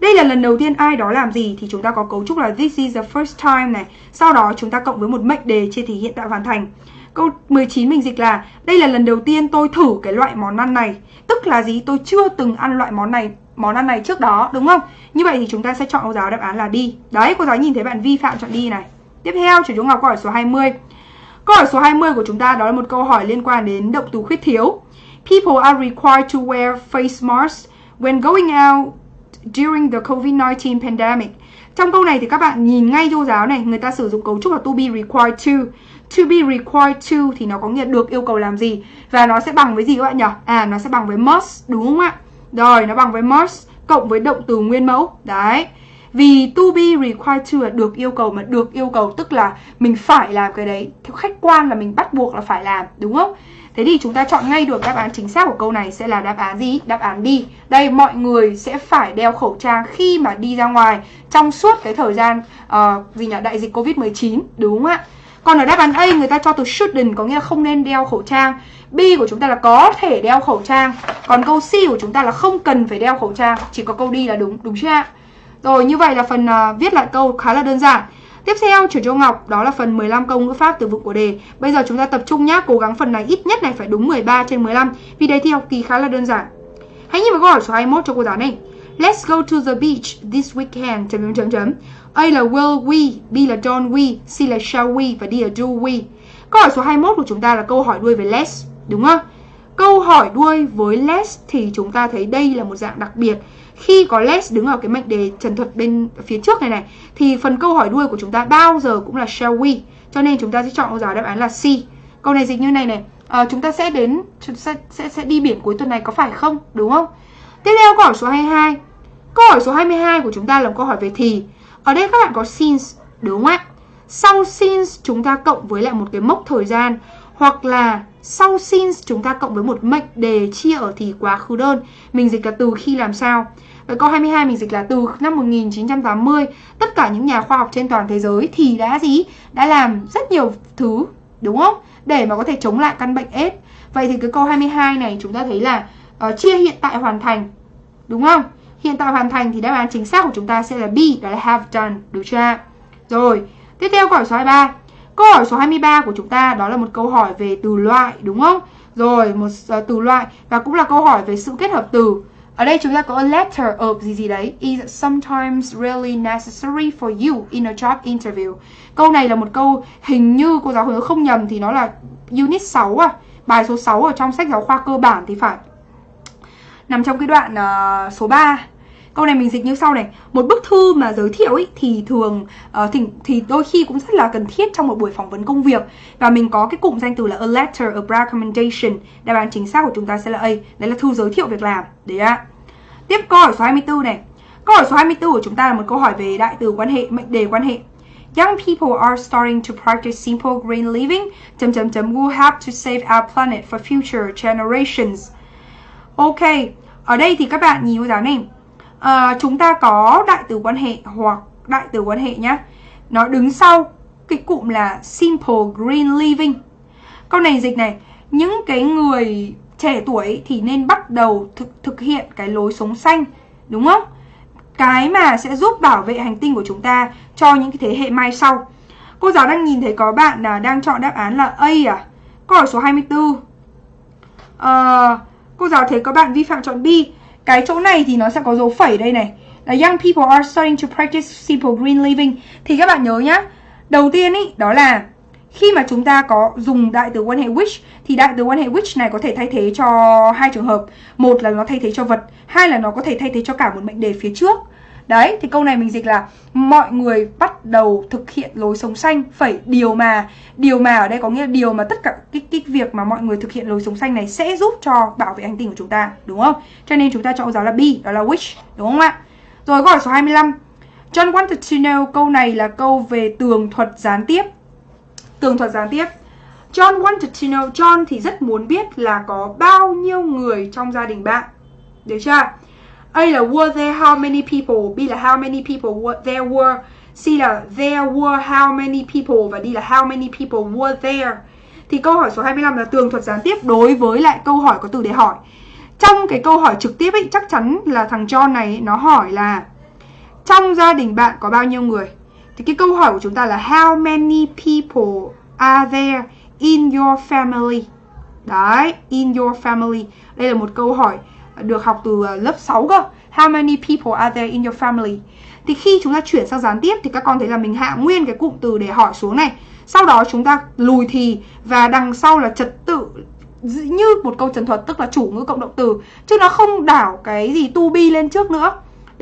đây là lần đầu tiên ai đó làm gì thì chúng ta có cấu trúc là this is the first time này. Sau đó chúng ta cộng với một mệnh đề trên thì hiện tại hoàn thành. Câu 19 mình dịch là đây là lần đầu tiên tôi thử cái loại món ăn này. Tức là gì? Tôi chưa từng ăn loại món này món ăn này trước đó đúng không? Như vậy thì chúng ta sẽ chọn cô giáo đáp án là đi. Đấy, cô giáo nhìn thấy bạn vi phạm chọn đi này. Tiếp theo, chủ chúng Ngọc câu hỏi số 20. Câu hỏi số 20 của chúng ta đó là một câu hỏi liên quan đến động từ khuyết thiếu. People are required to wear face masks when going out during the COVID-19 pandemic. Trong câu này thì các bạn nhìn ngay cho giáo này, người ta sử dụng cấu trúc là to be required to. To be required to thì nó có nghĩa được yêu cầu làm gì và nó sẽ bằng với gì các bạn nhỉ? À nó sẽ bằng với must đúng không ạ? Rồi nó bằng với must cộng với động từ nguyên mẫu. Đấy. Vì to be required to là được yêu cầu mà được yêu cầu tức là mình phải làm cái đấy. Theo khách quan là mình bắt buộc là phải làm, đúng không? Thế thì chúng ta chọn ngay được đáp án chính xác của câu này sẽ là đáp án gì? Đáp án đi. Đây mọi người sẽ phải đeo khẩu trang khi mà đi ra ngoài trong suốt cái thời gian uh, gì nhỉ đại dịch Covid-19, đúng không ạ? Còn ở đáp án A người ta cho từ shouldn't có nghĩa là không nên đeo khẩu trang. B của chúng ta là có thể đeo khẩu trang. Còn câu C của chúng ta là không cần phải đeo khẩu trang. Chỉ có câu D là đúng, đúng chưa ạ? Rồi như vậy là phần uh, viết lại câu khá là đơn giản. Tiếp theo chuyển cho Ngọc đó là phần 15 câu ngữ pháp từ vựng của đề. Bây giờ chúng ta tập trung nhá, cố gắng phần này ít nhất này phải đúng 13 trên 15 vì đề thi học kỳ khá là đơn giản. Hãy nhìn vào câu hỏi số 21 cho cô giáo này. Let's go to the beach this weekend. Chấm chấm chấm. A là will we, B là don't we, C là shall we và D là do we. Câu hỏi số 21 của chúng ta là câu hỏi đuôi về let's, đúng không? Câu hỏi đuôi với let's thì chúng ta thấy đây là một dạng đặc biệt. Khi có let's đứng ở cái mệnh đề trần thuật bên phía trước này này thì phần câu hỏi đuôi của chúng ta bao giờ cũng là shall we. Cho nên chúng ta sẽ chọn câu giáo đáp án là C. Câu này dịch như này này, à, chúng ta sẽ đến sẽ, sẽ sẽ đi biển cuối tuần này có phải không? Đúng không? Tiếp theo câu hỏi số 22. Câu hỏi số 22 của chúng ta là câu hỏi về thì. Ở đây các bạn có since, đúng không ạ? Sau since chúng ta cộng với lại một cái mốc thời gian hoặc là sau since chúng ta cộng với một mệnh đề chia ở thì quá khứ đơn. Mình dịch là từ khi làm sao. Vậy câu 22 mình dịch là từ năm 1980 tất cả những nhà khoa học trên toàn thế giới thì đã gì? Đã làm rất nhiều thứ, đúng không? Để mà có thể chống lại căn bệnh AIDS. Vậy thì cái câu 22 này chúng ta thấy là uh, chia hiện tại hoàn thành, đúng không? Hiện tại hoàn thành thì đáp án chính xác của chúng ta sẽ là B, đó là have done, được chưa? Rồi, tiếp theo câu hỏi số 23. Câu hỏi số 23 của chúng ta đó là một câu hỏi về từ loại, đúng không? Rồi, một uh, từ loại và cũng là câu hỏi về sự kết hợp từ. Ở đây chúng ta có a letter of gì gì đấy is sometimes really necessary for you in a job interview. Câu này là một câu hình như cô giáo hướng không nhầm thì nó là unit 6 à, bài số 6 ở trong sách giáo khoa cơ bản thì phải. Nằm trong cái đoạn uh, số 3 Câu này mình dịch như sau này. Một bức thư mà giới thiệu ấy, thì thường uh, thì, thì đôi khi cũng rất là cần thiết trong một buổi phỏng vấn công việc. Và mình có cái cụm danh từ là a letter of recommendation Đáp án chính xác của chúng ta sẽ là A. Đấy là thư giới thiệu việc làm. Đấy ạ. Tiếp câu hỏi số 24 này. Câu hỏi số 24 của chúng ta là một câu hỏi về đại từ quan hệ, mệnh đề quan hệ. Young people are starting to practice simple green living. Chấm chấm chấm. We'll have to save our planet for future generations. Ok, ở đây thì các bạn nhìn cô giáo này à, chúng ta có đại từ quan hệ hoặc đại từ quan hệ nhá. Nó đứng sau cái cụm là simple green living. Câu này dịch này những cái người trẻ tuổi thì nên bắt đầu thực thực hiện cái lối sống xanh đúng không? Cái mà sẽ giúp bảo vệ hành tinh của chúng ta cho những cái thế hệ mai sau. Cô giáo đang nhìn thấy có bạn là đang chọn đáp án là A à? Câu hỏi số 24 à, ờ, cô giáo thấy có bạn vi phạm chọn B cái chỗ này thì nó sẽ có dấu phẩy đây này. Là young people are starting to practice simple green living. Thì các bạn nhớ nhá. Đầu tiên ý, đó là khi mà chúng ta có dùng đại từ quan hệ which thì đại từ quan hệ which này có thể thay thế cho hai trường hợp. Một là nó thay thế cho vật, hai là nó có thể thay thế cho cả một mệnh đề phía trước. Đấy, thì câu này mình dịch là mọi người bắt đầu thực hiện lối sống xanh phẩy điều mà điều mà ở đây có nghĩa là điều mà tất cả cái, cái việc mà mọi người thực hiện lối sống xanh này sẽ giúp cho bảo vệ hành tinh của chúng ta, đúng không? Cho nên chúng ta chọn giáo là B, đó là which, đúng không ạ? Rồi câu hỏi số 25. John wanted to know câu này là câu về tường thuật gián tiếp. Tường thuật gián tiếp. John wanted to know John thì rất muốn biết là có bao nhiêu người trong gia đình bạn. Được chưa? A là were there how many people? B là how many people were, there were. C là there were how many people Và D là how many people were there. Thì câu hỏi số 25 là tường thuật gián tiếp đối với lại câu hỏi có từ để hỏi. Trong cái câu hỏi trực tiếp ấy chắc chắn là thằng John này nó hỏi là Trong gia đình bạn có bao nhiêu người? Thì cái câu hỏi của chúng ta là How many people are there in your family? Đấy, in your family. Đây là một câu hỏi được học từ ờ, lớp 6 cơ. How many people are there in your family? Thì khi chúng ta chuyển sang gián tiếp thì các con thấy là mình hạ nguyên cái cụm từ để hỏi xuống này. Sau đó chúng ta lùi thì và đằng sau là trật tự như một câu trần thuật, tức là chủ ngữ cộng động từ. Chứ nó không đảo cái gì to be lên trước nữa.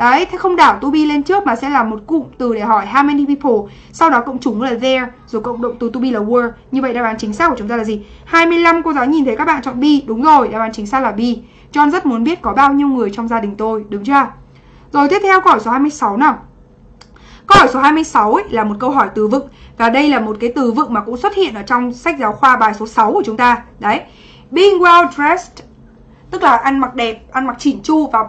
Đấy, thế không đảo to be lên trước mà sẽ là một cụm từ để hỏi how many people Sau đó cộng chủ ngữ là there Rồi cộng động từ to be là were Như vậy đáp án chính xác của chúng ta là gì? 25 cô giáo nhìn thấy các bạn chọn be Đúng rồi, đáp án chính xác là be. John rất muốn biết có bao nhiêu người trong gia đình tôi, đúng chưa? Rồi tiếp theo câu hỏi số 26 nào. Câu hỏi số 26 ấy là một câu hỏi từ vựng và đây là một cái từ vựng mà cũng xuất hiện ở trong sách giáo khoa bài số 6 của chúng ta. Đấy. Being well dressed tức là ăn mặc đẹp, ăn mặc chỉn chu và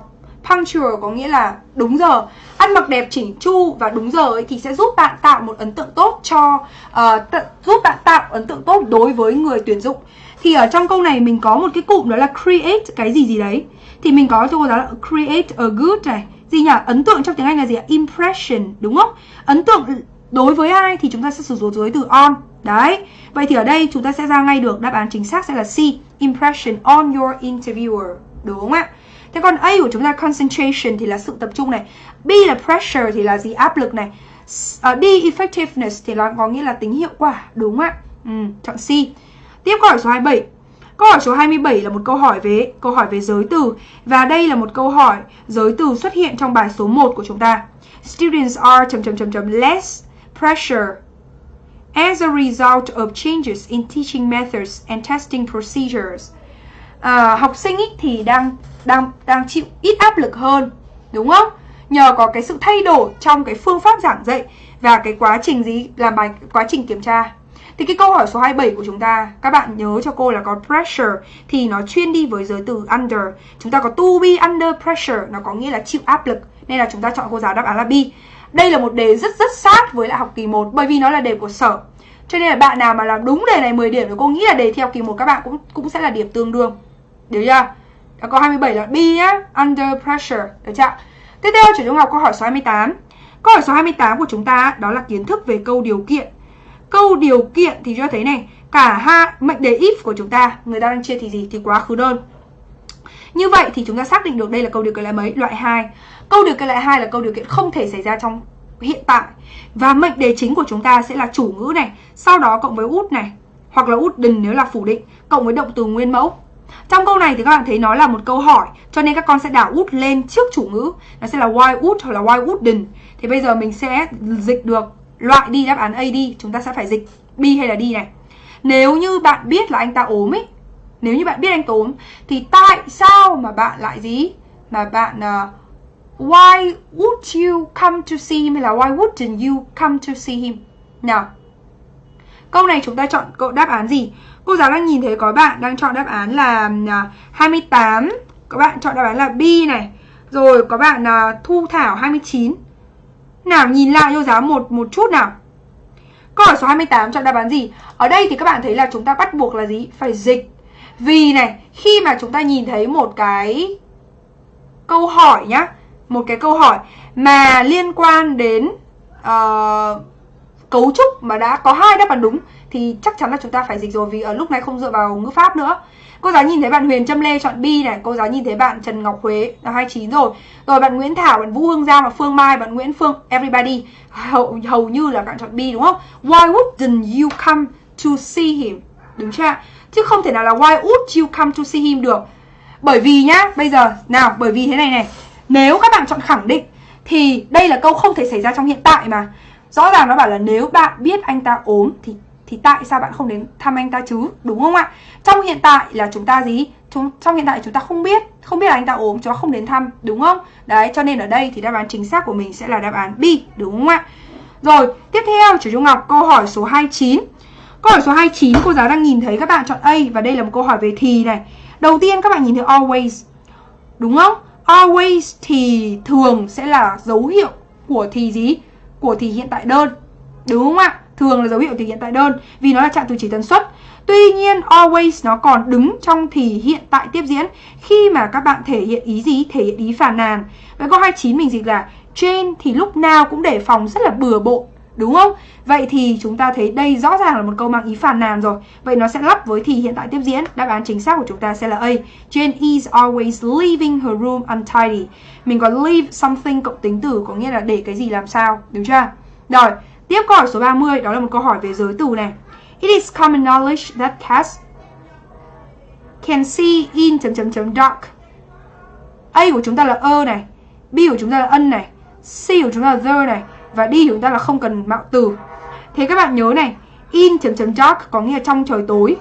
punctual có nghĩa là đúng giờ. Ăn mặc đẹp chỉnh chu và đúng giờ ấy thì sẽ giúp bạn tạo một ấn tượng tốt cho uh, giúp bạn tạo ấn tượng tốt đối với người tuyển dụng. Thì ở trong câu này mình có một cái cụm đó là create cái gì gì đấy. Thì mình có cho cô giáo là create a good này. Gì nhỉ? Ấn tượng trong tiếng Anh là gì ạ? Impression, đúng không? Ấn tượng đối với ai thì chúng ta sẽ sử dụng giới từ on. Đấy. Vậy thì ở đây chúng ta sẽ ra ngay được đáp án chính xác sẽ là C, impression on your interviewer. Đúng không ạ? Thế còn A của chúng ta concentration thì là sự tập trung này. B là pressure thì là gì? Áp lực này. Uh, D effectiveness thì là có nghĩa là tính hiệu quả, đúng không ạ? Ừ, chọn C. Tiếp câu hỏi số 27. Câu hỏi số 27 là một câu hỏi về câu hỏi về giới từ và đây là một câu hỏi giới từ xuất hiện trong bài số 1 của chúng ta. Students are chấm chấm chấm chấm less pressure as a result of changes in teaching methods and testing procedures. À, học sinh ý thì đang đang đang chịu ít áp lực hơn, đúng không? Nhờ có cái sự thay đổi trong cái phương pháp giảng dạy và cái quá trình gì làm bài quá trình kiểm tra. Thì cái câu hỏi số 27 của chúng ta Các bạn nhớ cho cô là có pressure Thì nó chuyên đi với giới từ under Chúng ta có to be under pressure Nó có nghĩa là chịu áp lực Nên là chúng ta chọn cô giáo đáp án là B Đây là một đề rất rất sát với lại học kỳ 1 Bởi vì nó là đề của sở Cho nên là bạn nào mà làm đúng đề này 10 điểm Thì cô nghĩ là đề theo kỳ 1 các bạn cũng cũng sẽ là điểm tương đương được chưa? Đã có 27 là B nhá Under pressure Được chưa? Tiếp theo chúng trung học câu hỏi số 28 Câu hỏi số 28 của chúng ta đó là kiến thức về câu điều kiện Câu điều kiện thì cho thấy này, cả hai mệnh đề if của chúng ta, người ta đang chia thì gì? Thì quá khứ đơn. Như vậy thì chúng ta xác định được đây là câu điều kiện loại mấy? Loại 2. Câu điều kiện loại 2 là câu điều kiện không thể xảy ra trong hiện tại. Và mệnh đề chính của chúng ta sẽ là chủ ngữ này, sau đó cộng với út này, hoặc là út đừng nếu là phủ định, cộng với động từ nguyên mẫu. Trong câu này thì các bạn thấy nó là một câu hỏi Cho nên các con sẽ đảo út lên trước chủ ngữ. Nó sẽ là why út hoặc là why wouldn't. Thì bây giờ mình sẽ dịch được loại đi đáp án A đi chúng ta sẽ phải dịch B hay là D này. Nếu như bạn biết là anh ta ốm ấy nếu như bạn biết anh ta ốm thì tại sao mà bạn lại gì mà bạn uh, why would you come to see him hay là why wouldn't you come to see him? Nào câu này chúng ta chọn câu đáp án gì? Cô giáo đang nhìn thấy có bạn đang chọn đáp án là à, 28 có bạn chọn đáp án là B này. Rồi có bạn uh, Thu Thảo 29 nào nhìn lại cho giáo một một chút nào. Câu hỏi số 28 chọn đáp án gì? Ở đây thì các bạn thấy là chúng ta bắt buộc là gì? Phải dịch. Vì này, khi mà chúng ta nhìn thấy một cái câu hỏi nhá Một cái câu hỏi mà liên quan đến uh, cấu trúc mà đã có hai đáp án đúng Thì chắc chắn là chúng ta phải dịch rồi vì ở lúc này không dựa vào ngữ pháp nữa Cô giáo nhìn thấy bạn Huyền Trâm Lê chọn B này Cô giáo nhìn thấy bạn Trần Ngọc Huế là 29 rồi Rồi bạn Nguyễn Thảo, bạn Vũ Hương Giang và Phương Mai Bạn Nguyễn Phương, everybody Hầu, hầu như là bạn chọn B đúng không? Why wouldn't you come to see him? Đúng chưa? Chứ không thể nào là why would you come to see him được Bởi vì nhá, bây giờ Nào, bởi vì thế này này Nếu các bạn chọn khẳng định Thì đây là câu không thể xảy ra trong hiện tại mà Rõ ràng nó bảo là nếu bạn biết anh ta ốm Thì thì tại sao bạn không đến thăm anh ta chứ, đúng không ạ? Trong hiện tại là chúng ta gì? Chúng, trong hiện tại chúng ta không biết không biết là anh ta ốm, chúng ta không đến thăm, đúng không? Đấy, cho nên ở đây thì đáp án chính xác của mình sẽ là đáp án B, đúng không ạ? Rồi, tiếp theo, chủ trung Ngọc câu hỏi số 29 câu hỏi số 29 cô giáo đang nhìn thấy các bạn chọn A và đây là một câu hỏi về thì này. Đầu tiên các bạn nhìn thấy always, đúng không? Always thì thường sẽ là dấu hiệu của thì gì? Của thì hiện tại đơn đúng không ạ thường là dấu hiệu thì hiện tại đơn, vì nó là trạng từ chỉ tần suất. Tuy nhiên, always nó còn đứng trong thì hiện tại tiếp diễn, khi mà các bạn thể hiện ý gì? Thể hiện ý phản nàn. Vậy câu 29 mình dịch là, Jane thì lúc nào cũng để phòng rất là bừa bộn Đúng không? Vậy thì chúng ta thấy đây rõ ràng là một câu mang ý phản nàn rồi Vậy nó sẽ lắp với thì hiện tại tiếp diễn Đáp án chính xác của chúng ta sẽ là A Jane is always leaving her room untidy Mình có leave something cộng tính từ Có nghĩa là để cái gì làm sao Đúng chưa? Rồi Tiếp câu hỏi số 30 đó là một câu hỏi về giới từ này. It is common knowledge that cats can see in chấm chấm chấm dark. A của chúng ta là ơ này, B của chúng ta là ân này, C của chúng ta là the này và đi chúng ta là không cần mạo từ. Thế các bạn nhớ này, in chấm chấm dark có nghĩa là trong trời tối.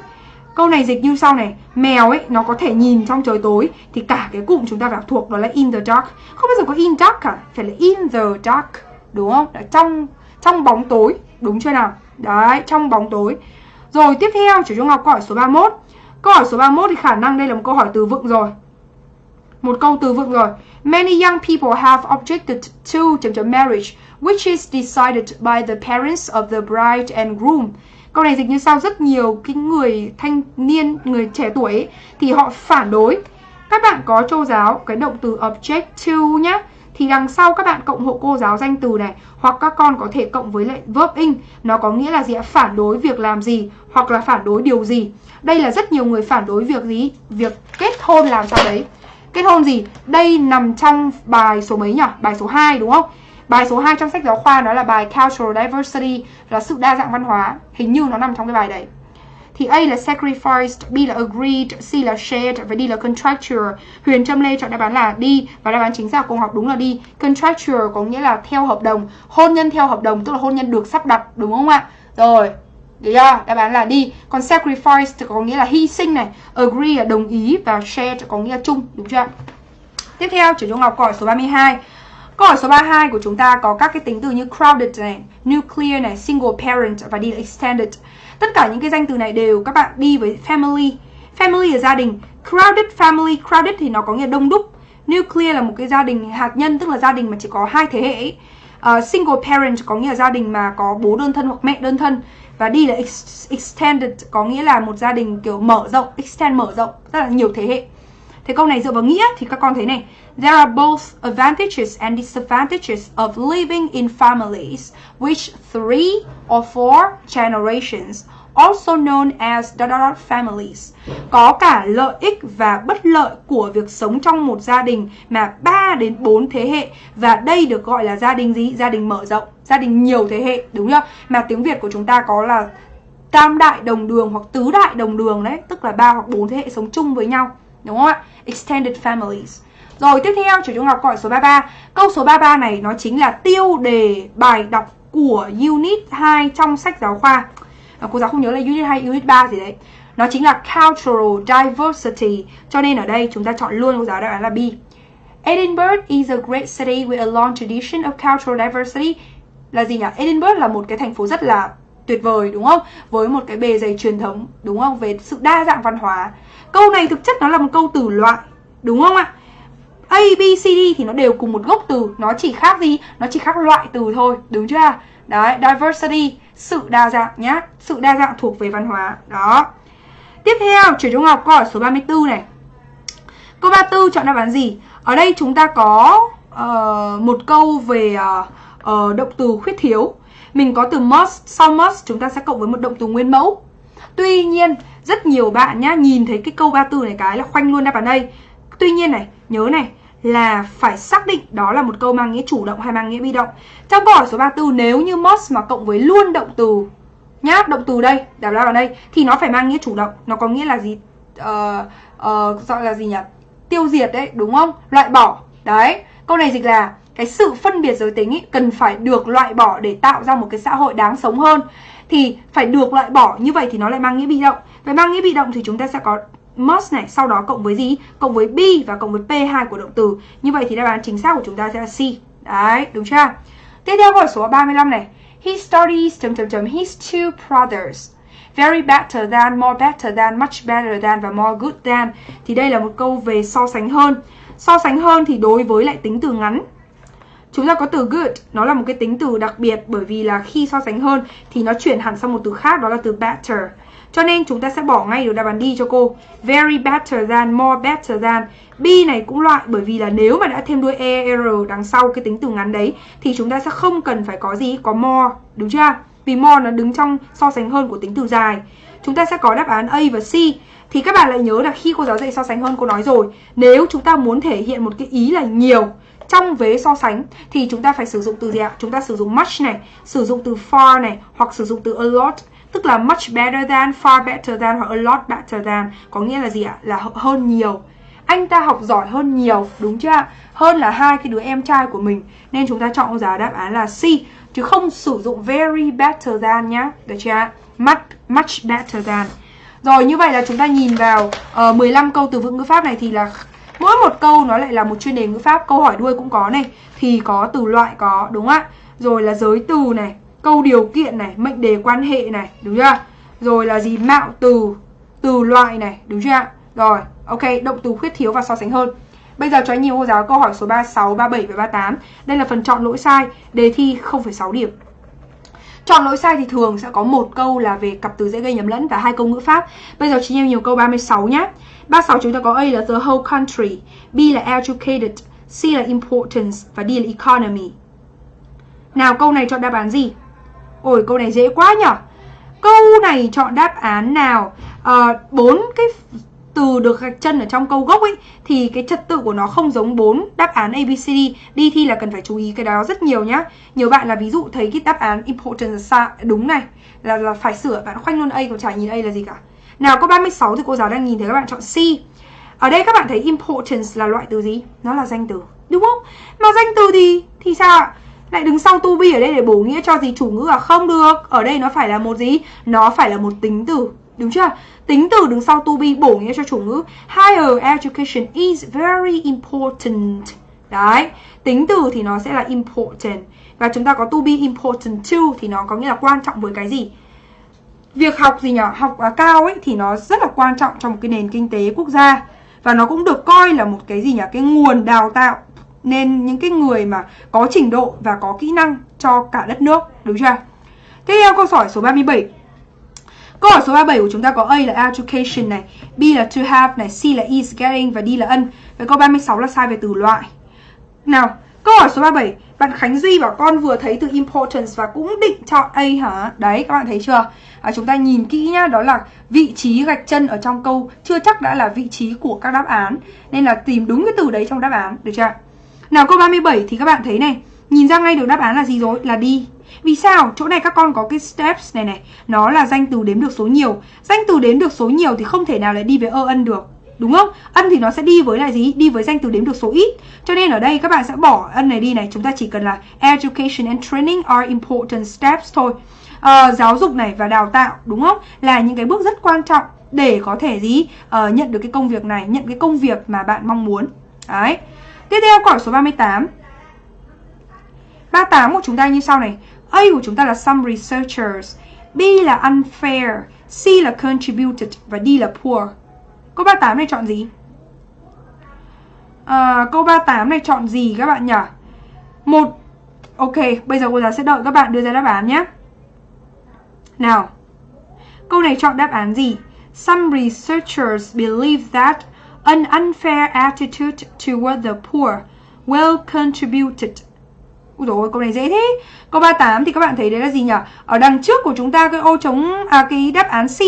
Câu này dịch như sau này, mèo ấy nó có thể nhìn trong trời tối thì cả cái cụm chúng ta phải thuộc đó là in the dark. Không bao giờ có in dark cả, phải là in the dark. đúng không trong trong bóng tối đúng chưa nào đấy trong bóng tối rồi tiếp theo chủ trung học câu hỏi số 31 câu hỏi số 31 thì khả năng đây là một câu hỏi từ vựng rồi một câu từ vựng rồi. Many young people have objected to marriage which is decided by the parents of the bride and groom. Câu này dịch như sau rất nhiều cái người thanh niên người trẻ tuổi ấy, thì họ phản đối. Các bạn có châu giáo cái động từ object to nhá. Thì đằng sau các bạn cộng hộ cô giáo danh từ này hoặc các con có thể cộng với lại verb in. Nó có nghĩa là gì ạ? Phản đối việc làm gì hoặc là phản đối điều gì. Đây là rất nhiều người phản đối việc gì? Việc kết hôn làm sao đấy kết hôn gì đây nằm trong bài số mấy nhỉ bài số 2 đúng không bài số 2 trong sách giáo khoa đó là bài cultural diversity là sự đa dạng văn hóa hình như nó nằm trong cái bài đấy thì A là sacrificed, B là agreed, C là shared và D là contractual. Huyền Trâm Lê chọn đáp án là D và đáp án chính xác của học đúng là D. Contractual có nghĩa là theo hợp đồng, hôn nhân theo hợp đồng tức là hôn nhân được sắp đặt đúng không ạ? Rồi. Được chưa? Đáp án là đi. Còn sacrifice thì có nghĩa là hy sinh này, agree là đồng ý và share thì có nghĩa là chung, đúng chưa? Tiếp theo, chủ trung học câu hỏi số 32. Câu hỏi số 32 của chúng ta có các cái tính từ như crowded này, nuclear này, single parent và đi là extended. Tất cả những cái danh từ này đều các bạn đi với family. Family là gia đình. Crowded family, crowded thì nó có nghĩa đông đúc. Nuclear là một cái gia đình hạt nhân, tức là gia đình mà chỉ có hai thế hệ. Uh, single parent có nghĩa là gia đình mà có bố đơn thân hoặc mẹ đơn thân. Và đi là extended có nghĩa là một gia đình kiểu mở rộng, extend mở rộng, rất là nhiều thế hệ. Thế câu này dựa vào nghĩa thì các con thấy này. There are both advantages and disadvantages of living in families which three or four generations also known as dot dot families. Có cả lợi ích và bất lợi của việc sống trong một gia đình mà 3 đến 4 thế hệ và đây được gọi là gia đình gì? Gia đình mở rộng, gia đình nhiều thế hệ, đúng chưa? Mà tiếng Việt của chúng ta có là tam đại đồng đường hoặc tứ đại đồng đường đấy, tức là ba hoặc bốn thế hệ sống chung với nhau, đúng không ạ? Extended families. Rồi tiếp theo chủ trung học gọi số 33. Câu số 33 này nó chính là tiêu đề bài đọc của Unit 2 trong sách giáo khoa à, cô giáo không nhớ là unit 2, unit 3 gì đấy nó chính là cultural diversity cho nên ở đây chúng ta chọn luôn cô giáo đáp án là B Edinburgh is a great city with a long tradition of cultural diversity là gì nhỉ? Edinburgh là một cái thành phố rất là tuyệt vời đúng không? Với một cái bề dày truyền thống đúng không? Về sự đa dạng văn hóa. Câu này thực chất nó là một câu từ loại đúng không ạ? A, B, C, D thì nó đều cùng một gốc từ Nó chỉ khác gì? Nó chỉ khác loại từ thôi Đúng chưa? Đấy, diversity Sự đa dạng nhá. Sự đa dạng thuộc về văn hóa. Đó. Tiếp theo, chuyển trung học câu hỏi số 34 này. Câu 34 chọn đáp án gì? Ở đây chúng ta có uh, một câu về uh, uh, động từ khuyết thiếu. Mình có từ must, sau must chúng ta sẽ cộng với một động từ nguyên mẫu. Tuy nhiên, rất nhiều bạn nhá Nhìn thấy cái câu 34 này cái là khoanh luôn đáp án đây. Tuy nhiên này, nhớ này là phải xác định đó là một câu mang nghĩa chủ động hay mang nghĩa bị động. Trong câu hỏi số 34 nếu như must mà cộng với luôn động từ nhá, động từ đây, đáp lao ở đây thì nó phải mang nghĩa chủ động, nó có nghĩa là gì? Uh, uh, gọi là gì nhỉ? Tiêu diệt đấy, đúng không? Loại bỏ. Đấy, câu này dịch là cái sự phân biệt giới tính ý, cần phải được loại bỏ để tạo ra một cái xã hội đáng sống hơn thì phải được loại bỏ như vậy thì nó lại mang nghĩa bị động. Về mang nghĩa bị động thì chúng ta sẽ có must này, sau đó cộng với gì? Cộng với be và cộng với p2 của động từ. Như vậy thì đáp án chính xác của chúng ta sẽ là C. Đấy, đúng chưa? Tiếp theo câu hỏi số 35 này. He studies chấm chấm chấm his two brothers. Very better than, more better than, much better than và more good than. Thì đây là một câu về so sánh hơn. So sánh hơn thì đối với lại tính từ ngắn Chúng ta có từ good, nó là một cái tính từ đặc biệt bởi vì là khi so sánh hơn thì nó chuyển hẳn sang một từ khác đó là từ better. Cho nên chúng ta sẽ bỏ ngay được đáp án D cho cô. Very better than, more better than. B này cũng loại bởi vì là nếu mà đã thêm đuôi ER đằng sau cái tính từ ngắn đấy thì chúng ta sẽ không cần phải có gì, có more, đúng chưa? Vì more nó đứng trong so sánh hơn của tính từ dài. Chúng ta sẽ có đáp án A và C. Thì các bạn lại nhớ là khi cô giáo dạy so sánh hơn cô nói rồi, nếu chúng ta muốn thể hiện một cái ý là nhiều trong vế so sánh thì chúng ta phải sử dụng từ gì ạ? Chúng ta sử dụng much này, sử dụng từ far này hoặc sử dụng từ a lot tức là much better than, far better than hoặc a lot better than có nghĩa là gì ạ? Là hơn nhiều. Anh ta học giỏi hơn nhiều, đúng chưa ạ? Hơn là hai cái đứa em trai của mình nên chúng ta chọn giá đáp án là C chứ không sử dụng very better than nhá. Được chưa ạ? Much, much better than. Rồi như vậy là chúng ta nhìn vào ờ, uh, 15 câu từ vựng ngữ pháp này thì là mỗi một câu nó lại là một chuyên đề ngữ pháp, câu hỏi đuôi cũng có này, thì có từ loại có đúng không ạ? rồi là giới từ này câu điều kiện này mệnh đề quan hệ này đúng chưa rồi là gì mạo từ từ loại này đúng chưa rồi ok động từ khuyết thiếu và so sánh hơn Bây giờ cho anh nhiều cô giáo câu hỏi số 36, 37 và 38 Đây là phần chọn lỗi sai Đề thi 0,6 điểm Chọn lỗi sai thì thường sẽ có một câu là về cặp từ dễ gây nhầm lẫn và hai câu ngữ pháp. Bây giờ chị em nhiều câu 36 nhé. 36 chúng ta có A là the whole country, B là educated, C là importance và D là economy. Nào câu này chọn đáp án gì? Ôi câu này dễ quá nhở Câu này chọn đáp án nào? Ờ, bốn à, cái từ được gạch chân ở trong câu gốc ấy thì cái trật tự của nó không giống bốn đáp án ABCD. Đi thi là cần phải chú ý cái đó rất nhiều nhá. Nhiều bạn là ví dụ thấy cái đáp án important là đúng này là là phải sửa bạn khoanh luôn A còn chả nhìn A là gì cả. Nào câu 36 thì cô giáo đang nhìn thấy các bạn chọn C. Ở đây các bạn thấy importance là loại từ gì? Nó là danh từ, đúng không? Mà danh từ thì thì sao ạ? Lại đứng sau to be ở đây để bổ nghĩa cho gì chủ ngữ à? Không được. Ở đây nó phải là một gì? Nó phải là một tính từ. Đúng chưa? Tính từ đứng sau to be bổ nghĩa cho chủ ngữ. Higher education is very important. Đấy. Tính từ thì nó sẽ là important. Và chúng ta có to be important to thì nó có nghĩa là quan trọng với cái gì? Việc học gì nhỉ? Học à, cao ấy thì nó rất là quan trọng trong một cái nền kinh tế quốc gia. Và nó cũng được coi là một cái gì nhỉ? Cái nguồn đào tạo nên những cái người mà có trình độ và có kỹ năng cho cả đất nước, đúng chưa? Tiếp theo câu hỏi số 37. Câu hỏi số 37 của chúng ta có A là education này, B là to have này, C là is getting và D là ân. Vậy câu 36 là sai về từ loại. Nào, câu hỏi số 37, bạn Khánh Duy bảo con vừa thấy từ importance và cũng định chọn A hả? Đấy, các bạn thấy chưa? À, chúng ta nhìn kỹ nhá, đó là vị trí gạch chân ở trong câu chưa chắc đã là vị trí của các đáp án. Nên là tìm đúng cái từ đấy trong đáp án, được chưa? Nào câu 37 thì các bạn thấy này, nhìn ra ngay được đáp án là gì rồi? Là đi. Vì sao? Chỗ này các con có cái steps này này Nó là danh từ đếm được số nhiều Danh từ đếm được số nhiều thì không thể nào lại đi với ơ ân được Đúng không? Ân thì nó sẽ đi với lại gì? Đi với danh từ đếm được số ít Cho nên ở đây các bạn sẽ bỏ ân này đi này Chúng ta chỉ cần là Education and training are important steps thôi à, Giáo dục này và đào tạo đúng không? Là những cái bước rất quan trọng Để có thể gì? À, nhận được cái công việc này Nhận cái công việc mà bạn mong muốn Đấy Tiếp theo câu hỏi số 38 38 của chúng ta như sau này A của chúng ta là some researchers B là unfair C là contributed và D là poor Câu 38 này chọn gì? À, câu 38 này chọn gì các bạn nhỉ? Một Ok, bây giờ cô giáo sẽ đợi các bạn đưa ra đáp án nhé Nào Câu này chọn đáp án gì? Some researchers believe that an unfair attitude toward the poor will contributed Ui dồi câu này dễ thế Câu 38 thì các bạn thấy đấy là gì nhỉ? Ở đằng trước của chúng ta cái ô trống à cái đáp án C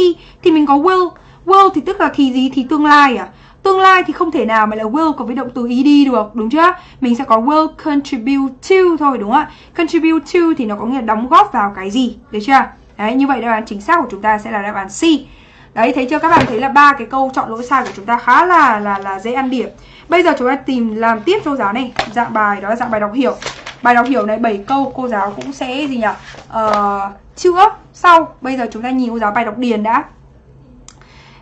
thì mình có will. Will thì tức là thì gì? Thì tương lai à? Tương lai thì không thể nào mà là will có với động từ ed được, đúng chưa? Mình sẽ có will contribute to thôi đúng không ạ? Contribute to thì nó có nghĩa là đóng góp vào cái gì, được chưa? Đấy, như vậy đáp án chính xác của chúng ta sẽ là đáp án C. Đấy, thấy chưa các bạn thấy là ba cái câu chọn lỗi sai của chúng ta khá là là là dễ ăn điểm. Bây giờ chúng ta tìm làm tiếp cho giáo này, dạng bài đó là dạng bài đọc hiểu. Bài đọc hiểu này 7 câu cô giáo cũng sẽ gì nhỉ? Ờ, uh, chữa sau. Bây giờ chúng ta nhìn cô giáo bài đọc điền đã.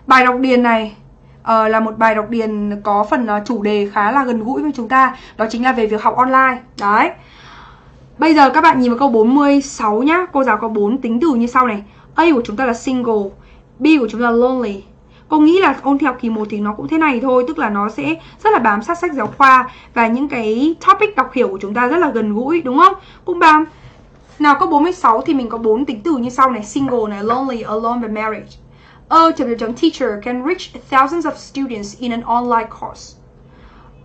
Bài đọc điền này uh, là một bài đọc điền có phần uh, chủ đề khá là gần gũi với chúng ta. Đó chính là về việc học online. Đấy. Bây giờ các bạn nhìn vào câu 46 nhá. Cô giáo có 4 tính từ như sau này. A của chúng ta là single, B của chúng ta là lonely, Cô nghĩ là ôn thi học kỳ 1 thì nó cũng thế này thôi Tức là nó sẽ rất là bám sát sách giáo khoa Và những cái topic đọc hiểu của chúng ta rất là gần gũi đúng không? Cũng bám. Nào có 46 thì mình có bốn tính từ như sau này. Single này, lonely, alone và marriage. A chấm chấm teacher can reach thousands of students in an online course.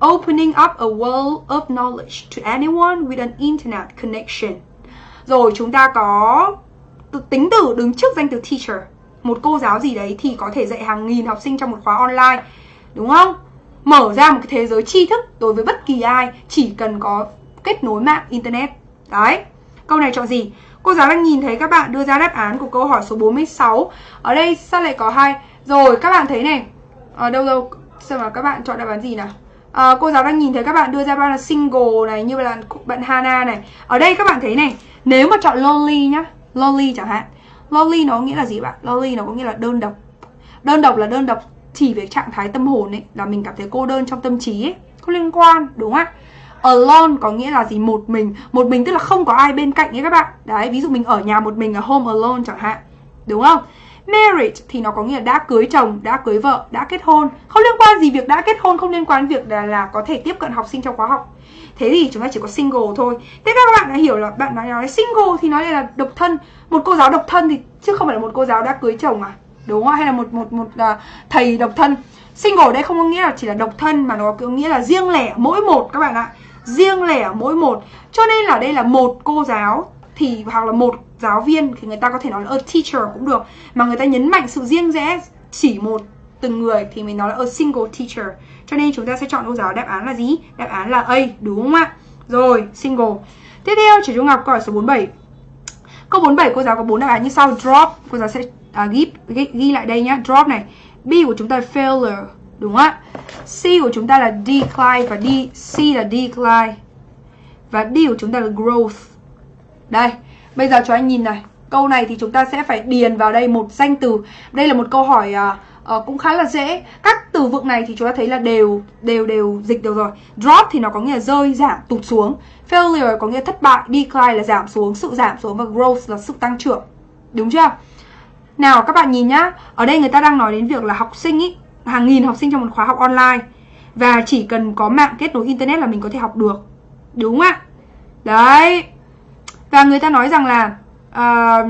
Opening up a world of knowledge to anyone with an internet connection. Rồi chúng ta có tính từ đứng trước danh từ teacher một cô giáo gì đấy thì có thể dạy hàng nghìn học sinh trong một khóa online đúng không? Mở ra một cái thế giới tri thức đối với bất kỳ ai chỉ cần có kết nối mạng internet. Đấy câu này chọn gì? Cô giáo đang nhìn thấy các bạn đưa ra đáp án của câu hỏi số 46 ở đây sao lại có hai? Rồi các bạn thấy này. Ở đâu đâu? Xem mà các bạn chọn đáp án gì nào? À, cô giáo đang nhìn thấy các bạn đưa ra bao là single này như là bạn Hana này. Ở đây các bạn thấy này. Nếu mà chọn lonely nhá lonely chẳng hạn Lonely nó nghĩa là gì bạn? Lonely nó có nghĩa là đơn độc Đơn độc là đơn độc chỉ về trạng thái tâm hồn ấy Là mình cảm thấy cô đơn trong tâm trí ấy Không liên quan, đúng không ạ? Alone có nghĩa là gì? Một mình. Một mình tức là không có ai bên cạnh nhé các bạn. Đấy, ví dụ mình ở nhà một mình ở home alone chẳng hạn. Đúng không? Marriage thì nó có nghĩa là đã cưới chồng, đã cưới vợ, đã kết hôn. Không liên quan gì việc đã kết hôn, không liên quan việc là, là có thể tiếp cận học sinh trong khóa học. Thế thì chúng ta chỉ có single thôi. Thế các bạn đã hiểu là bạn nói nói single thì nói là độc thân. Một cô giáo độc thân thì chứ không phải là một cô giáo đã cưới chồng à? Đúng không? Hay là một một một uh, thầy độc thân. Single đây không có nghĩa là chỉ là độc thân mà nó có nghĩa là riêng lẻ mỗi một các bạn ạ. Riêng lẻ mỗi một. Cho nên là đây là một cô giáo thì hoặc là một giáo viên thì người ta có thể nói là a teacher cũng được. Mà người ta nhấn mạnh sự riêng rẽ chỉ một từng người thì mình nói là a single teacher. Cho nên chúng ta sẽ chọn cô giáo đáp án là gì? Đáp án là A đúng không ạ? Rồi single. Tiếp theo chỉ trung học câu hỏi số 47 câu 47 cô giáo có bốn đáp án như sau. Drop cô giáo sẽ à, ghi, ghi, ghi lại đây nhá. Drop này. B của chúng ta là failure đúng không ạ? C của chúng ta là decline và D C là decline. Và D của chúng ta là growth. Đây Bây giờ cho anh nhìn này Câu này thì chúng ta sẽ phải điền vào đây một danh từ. Đây là một câu hỏi uh, uh, cũng khá là dễ. Các từ vựng này thì chúng ta thấy là đều đều đều dịch được rồi. Drop thì nó có nghĩa là rơi, giảm, tụt xuống. Failure có nghĩa thất bại Decline là giảm xuống, sự giảm xuống Và growth là sự tăng trưởng. Đúng chưa? Nào các bạn nhìn nhá. Ở đây người ta đang nói đến việc là học sinh ý Hàng nghìn học sinh trong một khóa học online. Và chỉ cần có mạng kết nối internet là mình có thể học được. Đúng không ạ? Đấy và người ta nói rằng là uh,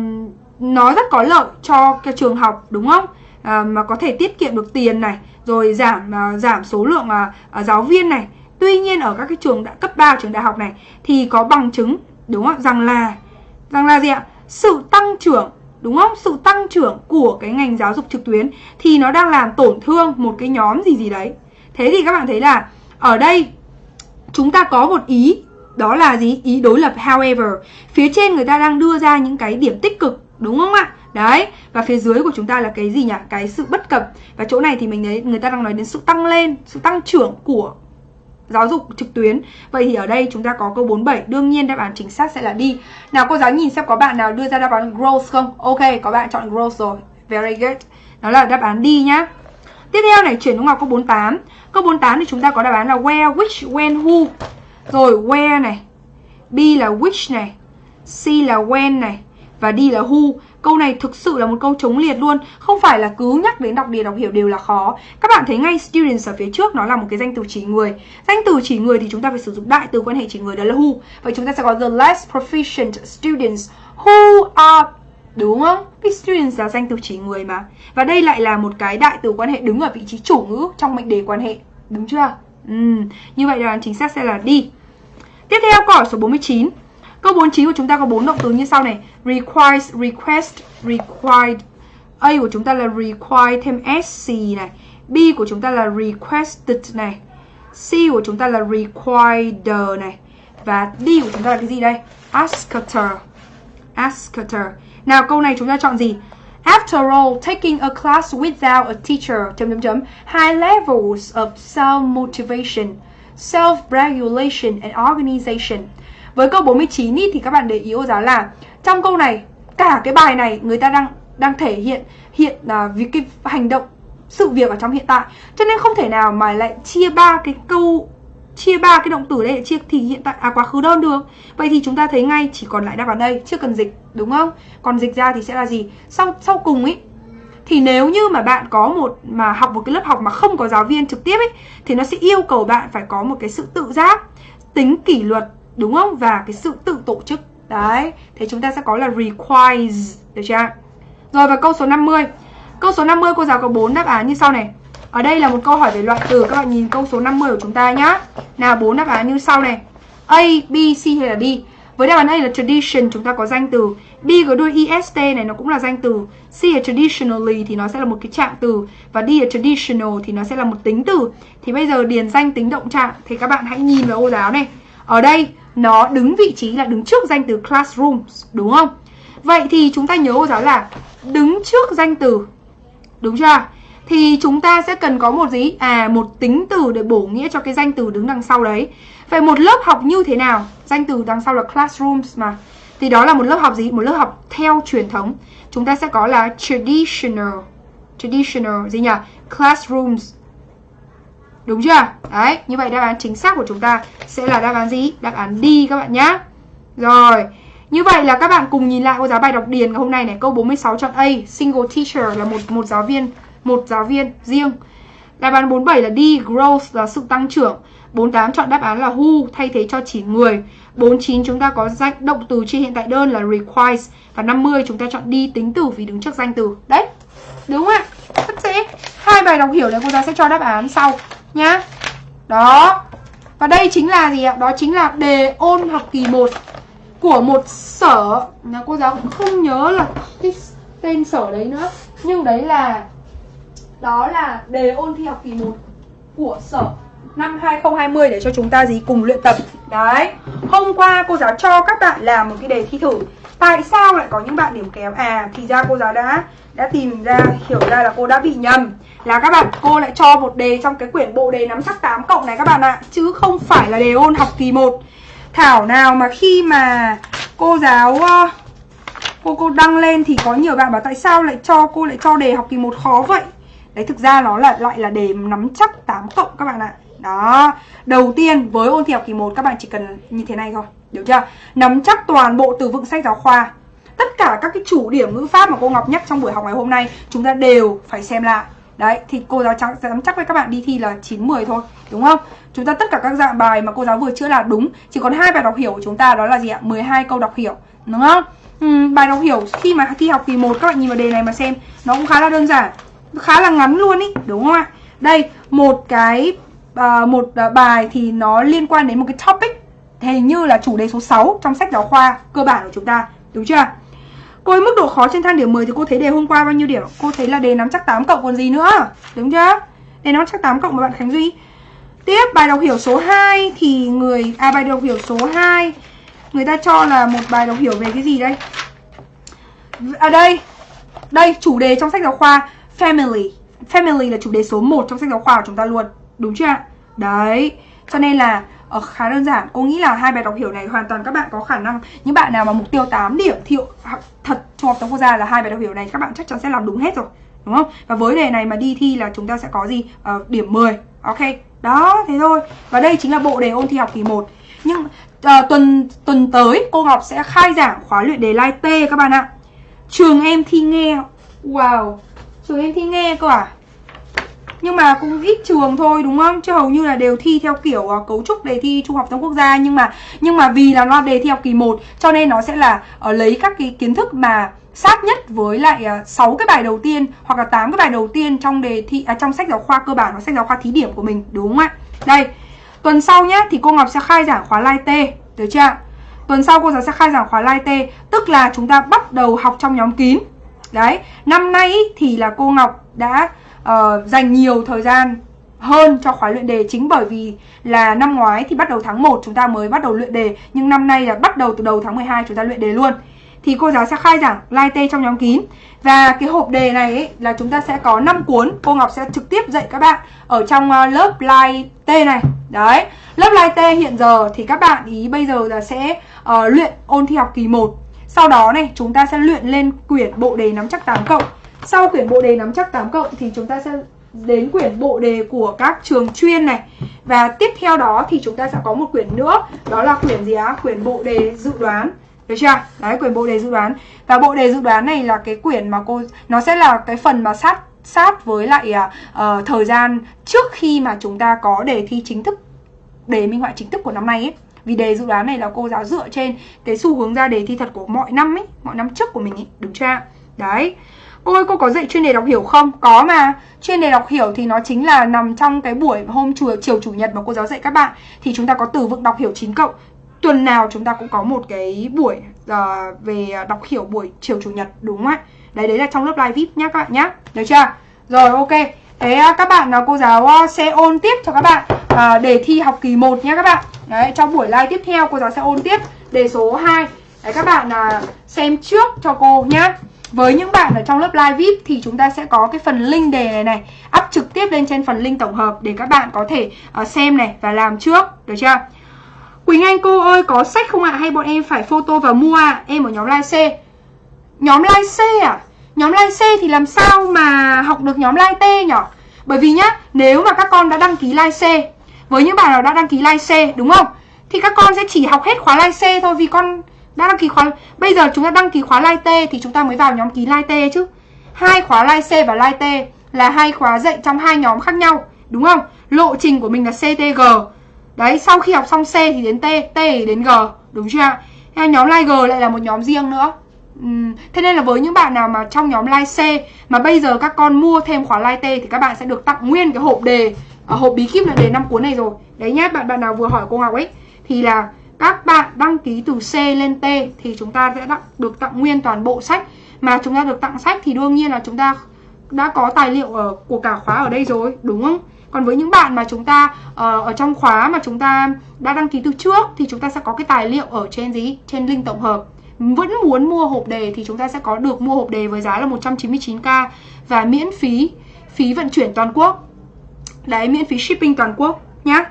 nó rất có lợi cho cái trường học đúng không? Uh, mà có thể tiết kiệm được tiền này rồi giảm uh, giảm số lượng uh, giáo viên này. Tuy nhiên ở các cái trường đã cấp 3 trường đại học này thì có bằng chứng đúng không? Rằng là rằng là gì ạ? Sự tăng trưởng đúng không? Sự tăng trưởng của cái ngành giáo dục trực tuyến thì nó đang làm tổn thương một cái nhóm gì gì đấy. Thế thì các bạn thấy là ở đây chúng ta có một ý đó là gì? Ý đối lập however. Phía trên người ta đang đưa ra những cái điểm tích cực đúng không ạ? Đấy, và phía dưới của chúng ta là cái gì nhỉ? Cái sự bất cập. Và chỗ này thì mình thấy người ta đang nói đến sự tăng lên, sự tăng trưởng của giáo dục trực tuyến. Vậy thì ở đây chúng ta có câu 47, đương nhiên đáp án chính xác sẽ là đi. Nào cô giáo nhìn xem có bạn nào đưa ra đáp án growth không? Ok, có bạn chọn growth rồi. Very good. Đó là đáp án đi nhá. Tiếp theo này chuyển xuống vào câu 48. Câu 48 thì chúng ta có đáp án là where, which, when, who. Rồi where này B là which này C là when này Và D là who. Câu này thực sự là một câu chống liệt luôn. Không phải là cứ nhắc đến đọc đề đọc hiểu đều là khó. Các bạn thấy ngay students ở phía trước Nó là một cái danh từ chỉ người. Danh từ chỉ người thì chúng ta phải sử dụng đại từ quan hệ chỉ người Đó là who. Vậy chúng ta sẽ có the less proficient students Who are, Đúng không? Cái students là danh từ chỉ người mà. Và đây lại là một cái đại từ quan hệ đứng ở vị trí chủ ngữ trong mệnh đề quan hệ. Đúng chưa? Ừ, như vậy là chính xác sẽ là đi. Tiếp theo câu hỏi số 49. Câu 49 của chúng ta có bốn động từ như sau này. Requires, request, required. A của chúng ta là require thêm SC này. B của chúng ta là requested này. C của chúng ta là required này. Và D của chúng ta là cái gì đây? Asked. Asked. Nào câu này chúng ta chọn gì? After all, taking a class without a teacher high levels of self-motivation, self-regulation and organization. Với câu 49 ý, thì các bạn để ý cô giáo là trong câu này cả cái bài này người ta đang đang thể hiện hiện là vì cái hành động sự việc ở trong hiện tại cho nên không thể nào mà lại chia ba cái câu chia ba cái động từ đây để chia thì hiện tại à quá khứ đơn được. Vậy thì chúng ta thấy ngay, chỉ còn lại đáp án đây, chưa cần dịch, đúng không? Còn dịch ra thì sẽ là gì? Sau sau cùng ấy thì nếu như mà bạn có một, mà học một cái lớp học mà không có giáo viên trực tiếp ấy thì nó sẽ yêu cầu bạn phải có một cái sự tự giác, tính kỷ luật, đúng không? Và cái sự tự tổ chức. Đấy, thế chúng ta sẽ có là requires, được chưa rồi, và câu số 50 câu số 50 cô giáo có bốn đáp án như sau này ở đây là một câu hỏi về loại từ Các bạn nhìn câu số 50 của chúng ta nhá. Nào bốn đáp án như sau này. A, B, C hay là D? Với đáp án A là tradition chúng ta có danh từ. B có đuôi est này nó cũng là danh từ. C là traditionally thì nó sẽ là một cái trạng từ. Và D là traditional thì nó sẽ là một tính từ. Thì bây giờ điền danh tính động trạng Thì các bạn hãy nhìn vào ô giáo này. Ở đây nó đứng vị trí là đứng trước danh từ classrooms Đúng không? Vậy thì chúng ta nhớ ô giáo là đứng trước danh từ. Đúng chưa? Thì chúng ta sẽ cần có một gì? À, một tính từ để bổ nghĩa cho cái danh từ đứng đằng sau đấy. Vậy một lớp học như thế nào? Danh từ đằng sau là classrooms mà. Thì đó là một lớp học gì? Một lớp học theo truyền thống. Chúng ta sẽ có là traditional. Traditional gì nhỉ? Classrooms. Đúng chưa? Đấy, như vậy đáp án chính xác của chúng ta sẽ là đáp án gì? Đáp án D các bạn nhá. Rồi, như vậy là các bạn cùng nhìn lại cô giáo bài đọc điền ngày hôm nay này, câu 46 chọn A, single teacher là một một giáo viên, một giáo viên riêng. Đáp án 47 là D, growth là sự tăng trưởng. 48 chọn đáp án là who thay thế cho chỉ người. 49 chúng ta có danh động từ trên hiện tại đơn là requires và 50 chúng ta chọn đi tính từ vì đứng trước danh từ. Đấy. Đúng ạ? Rất dễ. Hai bài đọc hiểu này cô giáo sẽ cho đáp án sau nhá. Đó. Và đây chính là gì ạ? Đó chính là đề ôn học kỳ 1 của một sở là cô giáo cũng không nhớ là cái tên sở đấy nữa. Nhưng đấy là đó là đề ôn thi học kỳ 1 của sở năm 2020 để cho chúng ta gì cùng luyện tập. Đấy. Hôm qua cô giáo cho các bạn làm một cái đề thi thử. Tại sao lại có những bạn điểm kém? À thì ra cô giáo đã đã tìm ra, hiểu ra là cô đã bị nhầm là các bạn, cô lại cho một đề trong cái quyển bộ đề nắm chắc 8 cộng này các bạn ạ chứ không phải là đề ôn học kỳ 1 thảo nào mà khi mà cô giáo cô cô đăng lên thì có nhiều bạn bảo tại sao lại cho, cô lại cho đề học kỳ 1 khó vậy đấy thực ra nó là lại là đề nắm chắc 8 cộng các bạn ạ. Đó. Đầu tiên với ôn thi học kỳ 1 các bạn chỉ cần như thế này thôi được chưa? Nắm chắc toàn bộ từ vựng sách giáo khoa. Tất cả các cái chủ điểm ngữ pháp mà cô Ngọc nhắc trong buổi học ngày hôm nay chúng ta đều phải xem lại. Đấy, thì cô giáo chắc, dám chắc với các bạn đi thi là 9 10 thôi, đúng không? Chúng ta tất cả các dạng bài mà cô giáo vừa chữa là đúng, chỉ còn hai bài đọc hiểu của chúng ta đó là gì ạ? 12 câu đọc hiểu, đúng không? Ừ, bài đọc hiểu khi mà thi học kỳ 1 các bạn nhìn vào đề này mà xem, nó cũng khá là đơn giản, khá là ngắn luôn ý, đúng không ạ? Đây, một cái uh, một ờ, bài thì nó liên quan đến một cái topic hình như là chủ đề số 6 trong sách giáo khoa cơ bản của chúng ta, đúng chưa? Cô ấy mức độ khó trên thang điểm 10 thì cô thấy đề hôm qua bao nhiêu điểm? Cô thấy là đề nắm chắc 8 cộng còn gì nữa Đúng chưa? Đề nắm chắc 8 cộng mà bạn Khánh Duy Tiếp bài đọc hiểu số 2 thì người À bài đọc hiểu số 2 Người ta cho là một bài đọc hiểu về cái gì đây? À đây Đây chủ đề trong sách giáo khoa Family. Family là chủ đề số 1 trong sách giáo khoa của chúng ta luôn. Đúng chưa Đấy. Cho nên là uh, khá đơn giản. Cô nghĩ là hai bài đọc hiểu này hoàn toàn các bạn có khả năng. Những bạn nào mà mục tiêu 8 điểm thì thật trung học tổng quốc gia là hai bài đọc hiểu này các bạn chắc chắn sẽ làm đúng hết rồi. Đúng không? Và với đề này mà đi thi là chúng ta sẽ có gì? Uh, điểm 10 ok. Đó thế thôi. Và đây chính là bộ đề ôn thi học kỳ 1 nhưng uh, tuần tuần tới cô Ngọc sẽ khai giảng khóa luyện đề lai T các bạn ạ. Trường em thi nghe. Wow trường em thi nghe cơ à? Nhưng mà cũng ít trường thôi đúng không? Chứ hầu như là đều thi theo kiểu uh, cấu trúc đề thi trung học thông quốc gia. Nhưng mà nhưng mà vì là nó đề thi học kỳ 1 cho nên nó sẽ là uh, lấy các cái kiến thức mà sát nhất với lại ờ, uh, 6 cái bài đầu tiên hoặc là 8 cái bài đầu tiên trong đề thi à, trong sách giáo khoa cơ bản hoặc sách giáo khoa thí điểm của mình đúng không ạ? Đây tuần sau nhá thì cô Ngọc sẽ khai giảng khóa lai T được chưa tuần sau cô giáo sẽ khai giảng khóa lai T tức là chúng ta bắt đầu học trong nhóm kín đấy năm nay thì là cô Ngọc đã uh, dành nhiều thời gian hơn cho khóa luyện đề chính bởi vì là năm ngoái thì bắt đầu tháng 1 chúng ta mới bắt đầu luyện đề nhưng năm nay là bắt đầu từ đầu tháng 12 chúng ta luyện đề luôn. Thì cô giáo sẽ khai giảng live tê trong nhóm kín. Và cái hộp đề này ấy, là chúng ta sẽ có 5 cuốn cô Ngọc sẽ trực tiếp dạy các bạn ở trong ờ, lớp live tê này. Đấy lớp live tê hiện giờ thì các bạn ý bây giờ là sẽ uh, luyện ôn thi học kỳ 1 sau đó này chúng ta sẽ luyện lên quyển bộ đề nắm chắc 8 cộng. Sau quyển bộ đề nắm chắc 8 cộng thì chúng ta sẽ đến quyển bộ đề của các trường chuyên này. Và tiếp theo đó thì chúng ta sẽ có một quyển nữa Đó là quyển gì á? Quyển bộ đề dự đoán. Được chưa? Đấy, quyển bộ đề dự đoán. Và bộ đề dự đoán này là cái quyển mà cô Nó sẽ là cái phần mà sát sát với lại uh, thời gian trước khi mà chúng ta có đề thi chính thức Đề minh họa chính thức của năm nay ấy vì đề dự đoán này là cô giáo dựa trên cái xu hướng ra đề thi thật của mọi năm ấy Mọi năm trước của mình ấy, đúng chưa? Đấy cô ơi cô có dạy chuyên đề đọc hiểu không? Có mà Chuyên đề đọc hiểu thì nó chính là nằm trong cái buổi hôm chiều, chiều chủ nhật mà cô giáo dạy các bạn Thì chúng ta có từ vựng đọc hiểu 9 cộng Tuần nào chúng ta cũng có một cái buổi uh, về đọc hiểu buổi chiều chủ nhật đúng không ạ? Đấy đấy là trong lớp live VIP nhá các bạn nhá Được chưa? Rồi ok Thế à, các bạn là cô giáo à, sẽ ôn tiếp cho các bạn à, đề thi học kỳ 1 nhé các bạn Đấy trong buổi live tiếp theo cô giáo sẽ ôn tiếp đề số 2 Đấy các bạn là xem trước cho cô nhá với những bạn ở trong lớp live VIP thì chúng ta sẽ có cái phần link đề này này up trực tiếp lên trên phần link tổng hợp để các bạn có thể uh, xem này và làm trước, được chưa? Quỳnh Anh cô ơi có sách không ạ? Hay bọn em phải photo và mua ạ? Em ở nhóm live C. Nhóm live C à? Nhóm live C thì làm sao mà học được nhóm live T nhỉ? Bởi vì nhá, nếu mà các con đã đăng ký like C Với những bạn nào đã đăng ký like C đúng không? Thì các con sẽ chỉ học hết khóa like C thôi Vì con đã đăng ký khóa Bây giờ chúng ta đăng ký khóa like T Thì chúng ta mới vào nhóm ký like T chứ hai khóa like C và like T là hai khóa dạy trong hai nhóm khác nhau Đúng không? Lộ trình của mình là CTG Đấy, sau khi học xong C thì đến T, T thì đến G Đúng chưa ạ? Nhóm like G lại là một nhóm riêng nữa Uhm, thế nên là với những bạn nào mà trong nhóm like C mà bây giờ các con mua thêm khóa like T thì các bạn sẽ được tặng nguyên cái hộp đề ở hộp bí kíp là đề năm cuốn này rồi. Đấy nhá, bạn bạn nào vừa hỏi cô Ngọc ấy thì là các bạn đăng ký từ C lên T thì chúng ta sẽ được tặng nguyên toàn bộ sách mà chúng ta được tặng sách thì đương nhiên là chúng ta đã có tài liệu ở của cả khóa ở đây rồi, đúng không? Còn với những bạn mà chúng ta uh, ở trong khóa mà chúng ta đã đăng ký từ trước thì chúng ta sẽ có cái tài liệu ở trên gì? Trên link tổng hợp vẫn muốn mua hộp đề thì chúng ta sẽ có được mua hộp đề với giá là 199k và miễn phí phí vận chuyển toàn quốc. Đấy, miễn phí shipping toàn quốc nhá.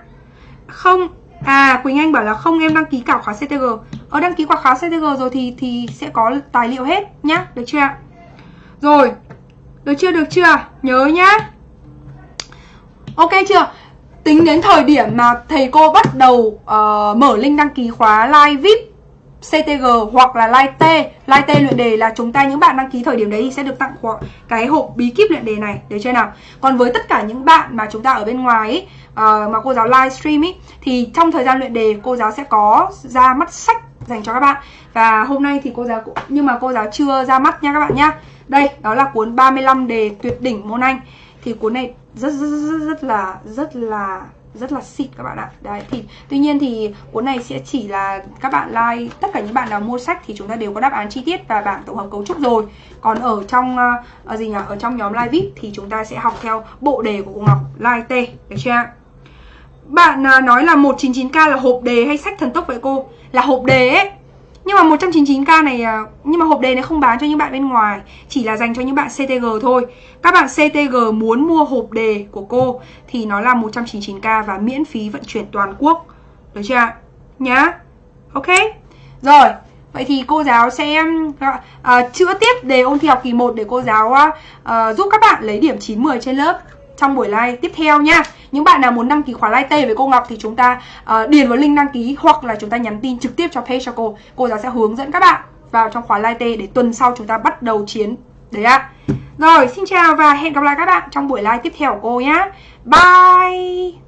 Không À, Quỳnh Anh bảo là không em đăng ký cả khóa CTG. Ở ờ, đăng ký qua khóa CTG rồi thì thì sẽ có tài liệu hết nhá, được chưa ạ? Rồi. Được chưa? Được chưa? Nhớ nhá. Ok chưa? Tính đến thời điểm mà thầy cô bắt đầu uh, mở link đăng ký khóa live VIP CTG hoặc là Light T Light T luyện đề là chúng ta những bạn đăng ký thời điểm đấy thì sẽ được tặng cái hộp bí kíp luyện đề này Được chưa nào? Còn với tất cả những bạn mà chúng ta ở bên ngoài ấy, uh, mà cô giáo livestream ấy thì trong thời gian luyện đề cô giáo sẽ có ra mắt sách dành cho các bạn. Và hôm nay thì cô giáo cũng nhưng mà cô giáo chưa ra mắt nha các bạn nhá. Đây đó là cuốn 35 đề tuyệt đỉnh môn Anh. Thì cuốn này rất rất rất, rất là rất là rất là xịn các bạn ạ. Đấy thì tuy nhiên thì cuốn này sẽ chỉ là các bạn like tất cả những bạn nào mua sách thì chúng ta đều có đáp án chi tiết và bảng tổng hợp cấu trúc rồi. Còn ở trong uh, gì nhỉ? Ở trong nhóm live vip thì chúng ta sẽ học theo bộ đề của cô Ngọc like T được chưa bạn uh, nói là 199k là hộp đề hay sách thần tốc vậy cô? Là hộp đề ấy nhưng mà 199k này à, Nhưng mà hộp đề này không bán cho những bạn bên ngoài Chỉ là dành cho những bạn CTG thôi. Các bạn CTG muốn mua hộp đề của cô Thì nó là 199k Và miễn phí vận chuyển toàn quốc. Được chưa ạ? Nhá. Ok. Rồi Vậy thì cô giáo sẽ uh, chữa tiếp đề ôn thi học kỳ 1 Để cô giáo uh, giúp các bạn lấy điểm 9-10 trên lớp. Trong buổi live tiếp theo nha những bạn nào muốn đăng ký khóa live T với cô Ngọc thì chúng ta uh, điền vào link đăng ký hoặc là chúng ta nhắn tin trực tiếp cho page cho cô. Cô giáo sẽ hướng dẫn các bạn vào trong khóa live T để tuần sau chúng ta bắt đầu chiến. Đấy ạ. Rồi, xin chào và hẹn gặp lại các bạn trong buổi live tiếp theo của cô nhá Bye!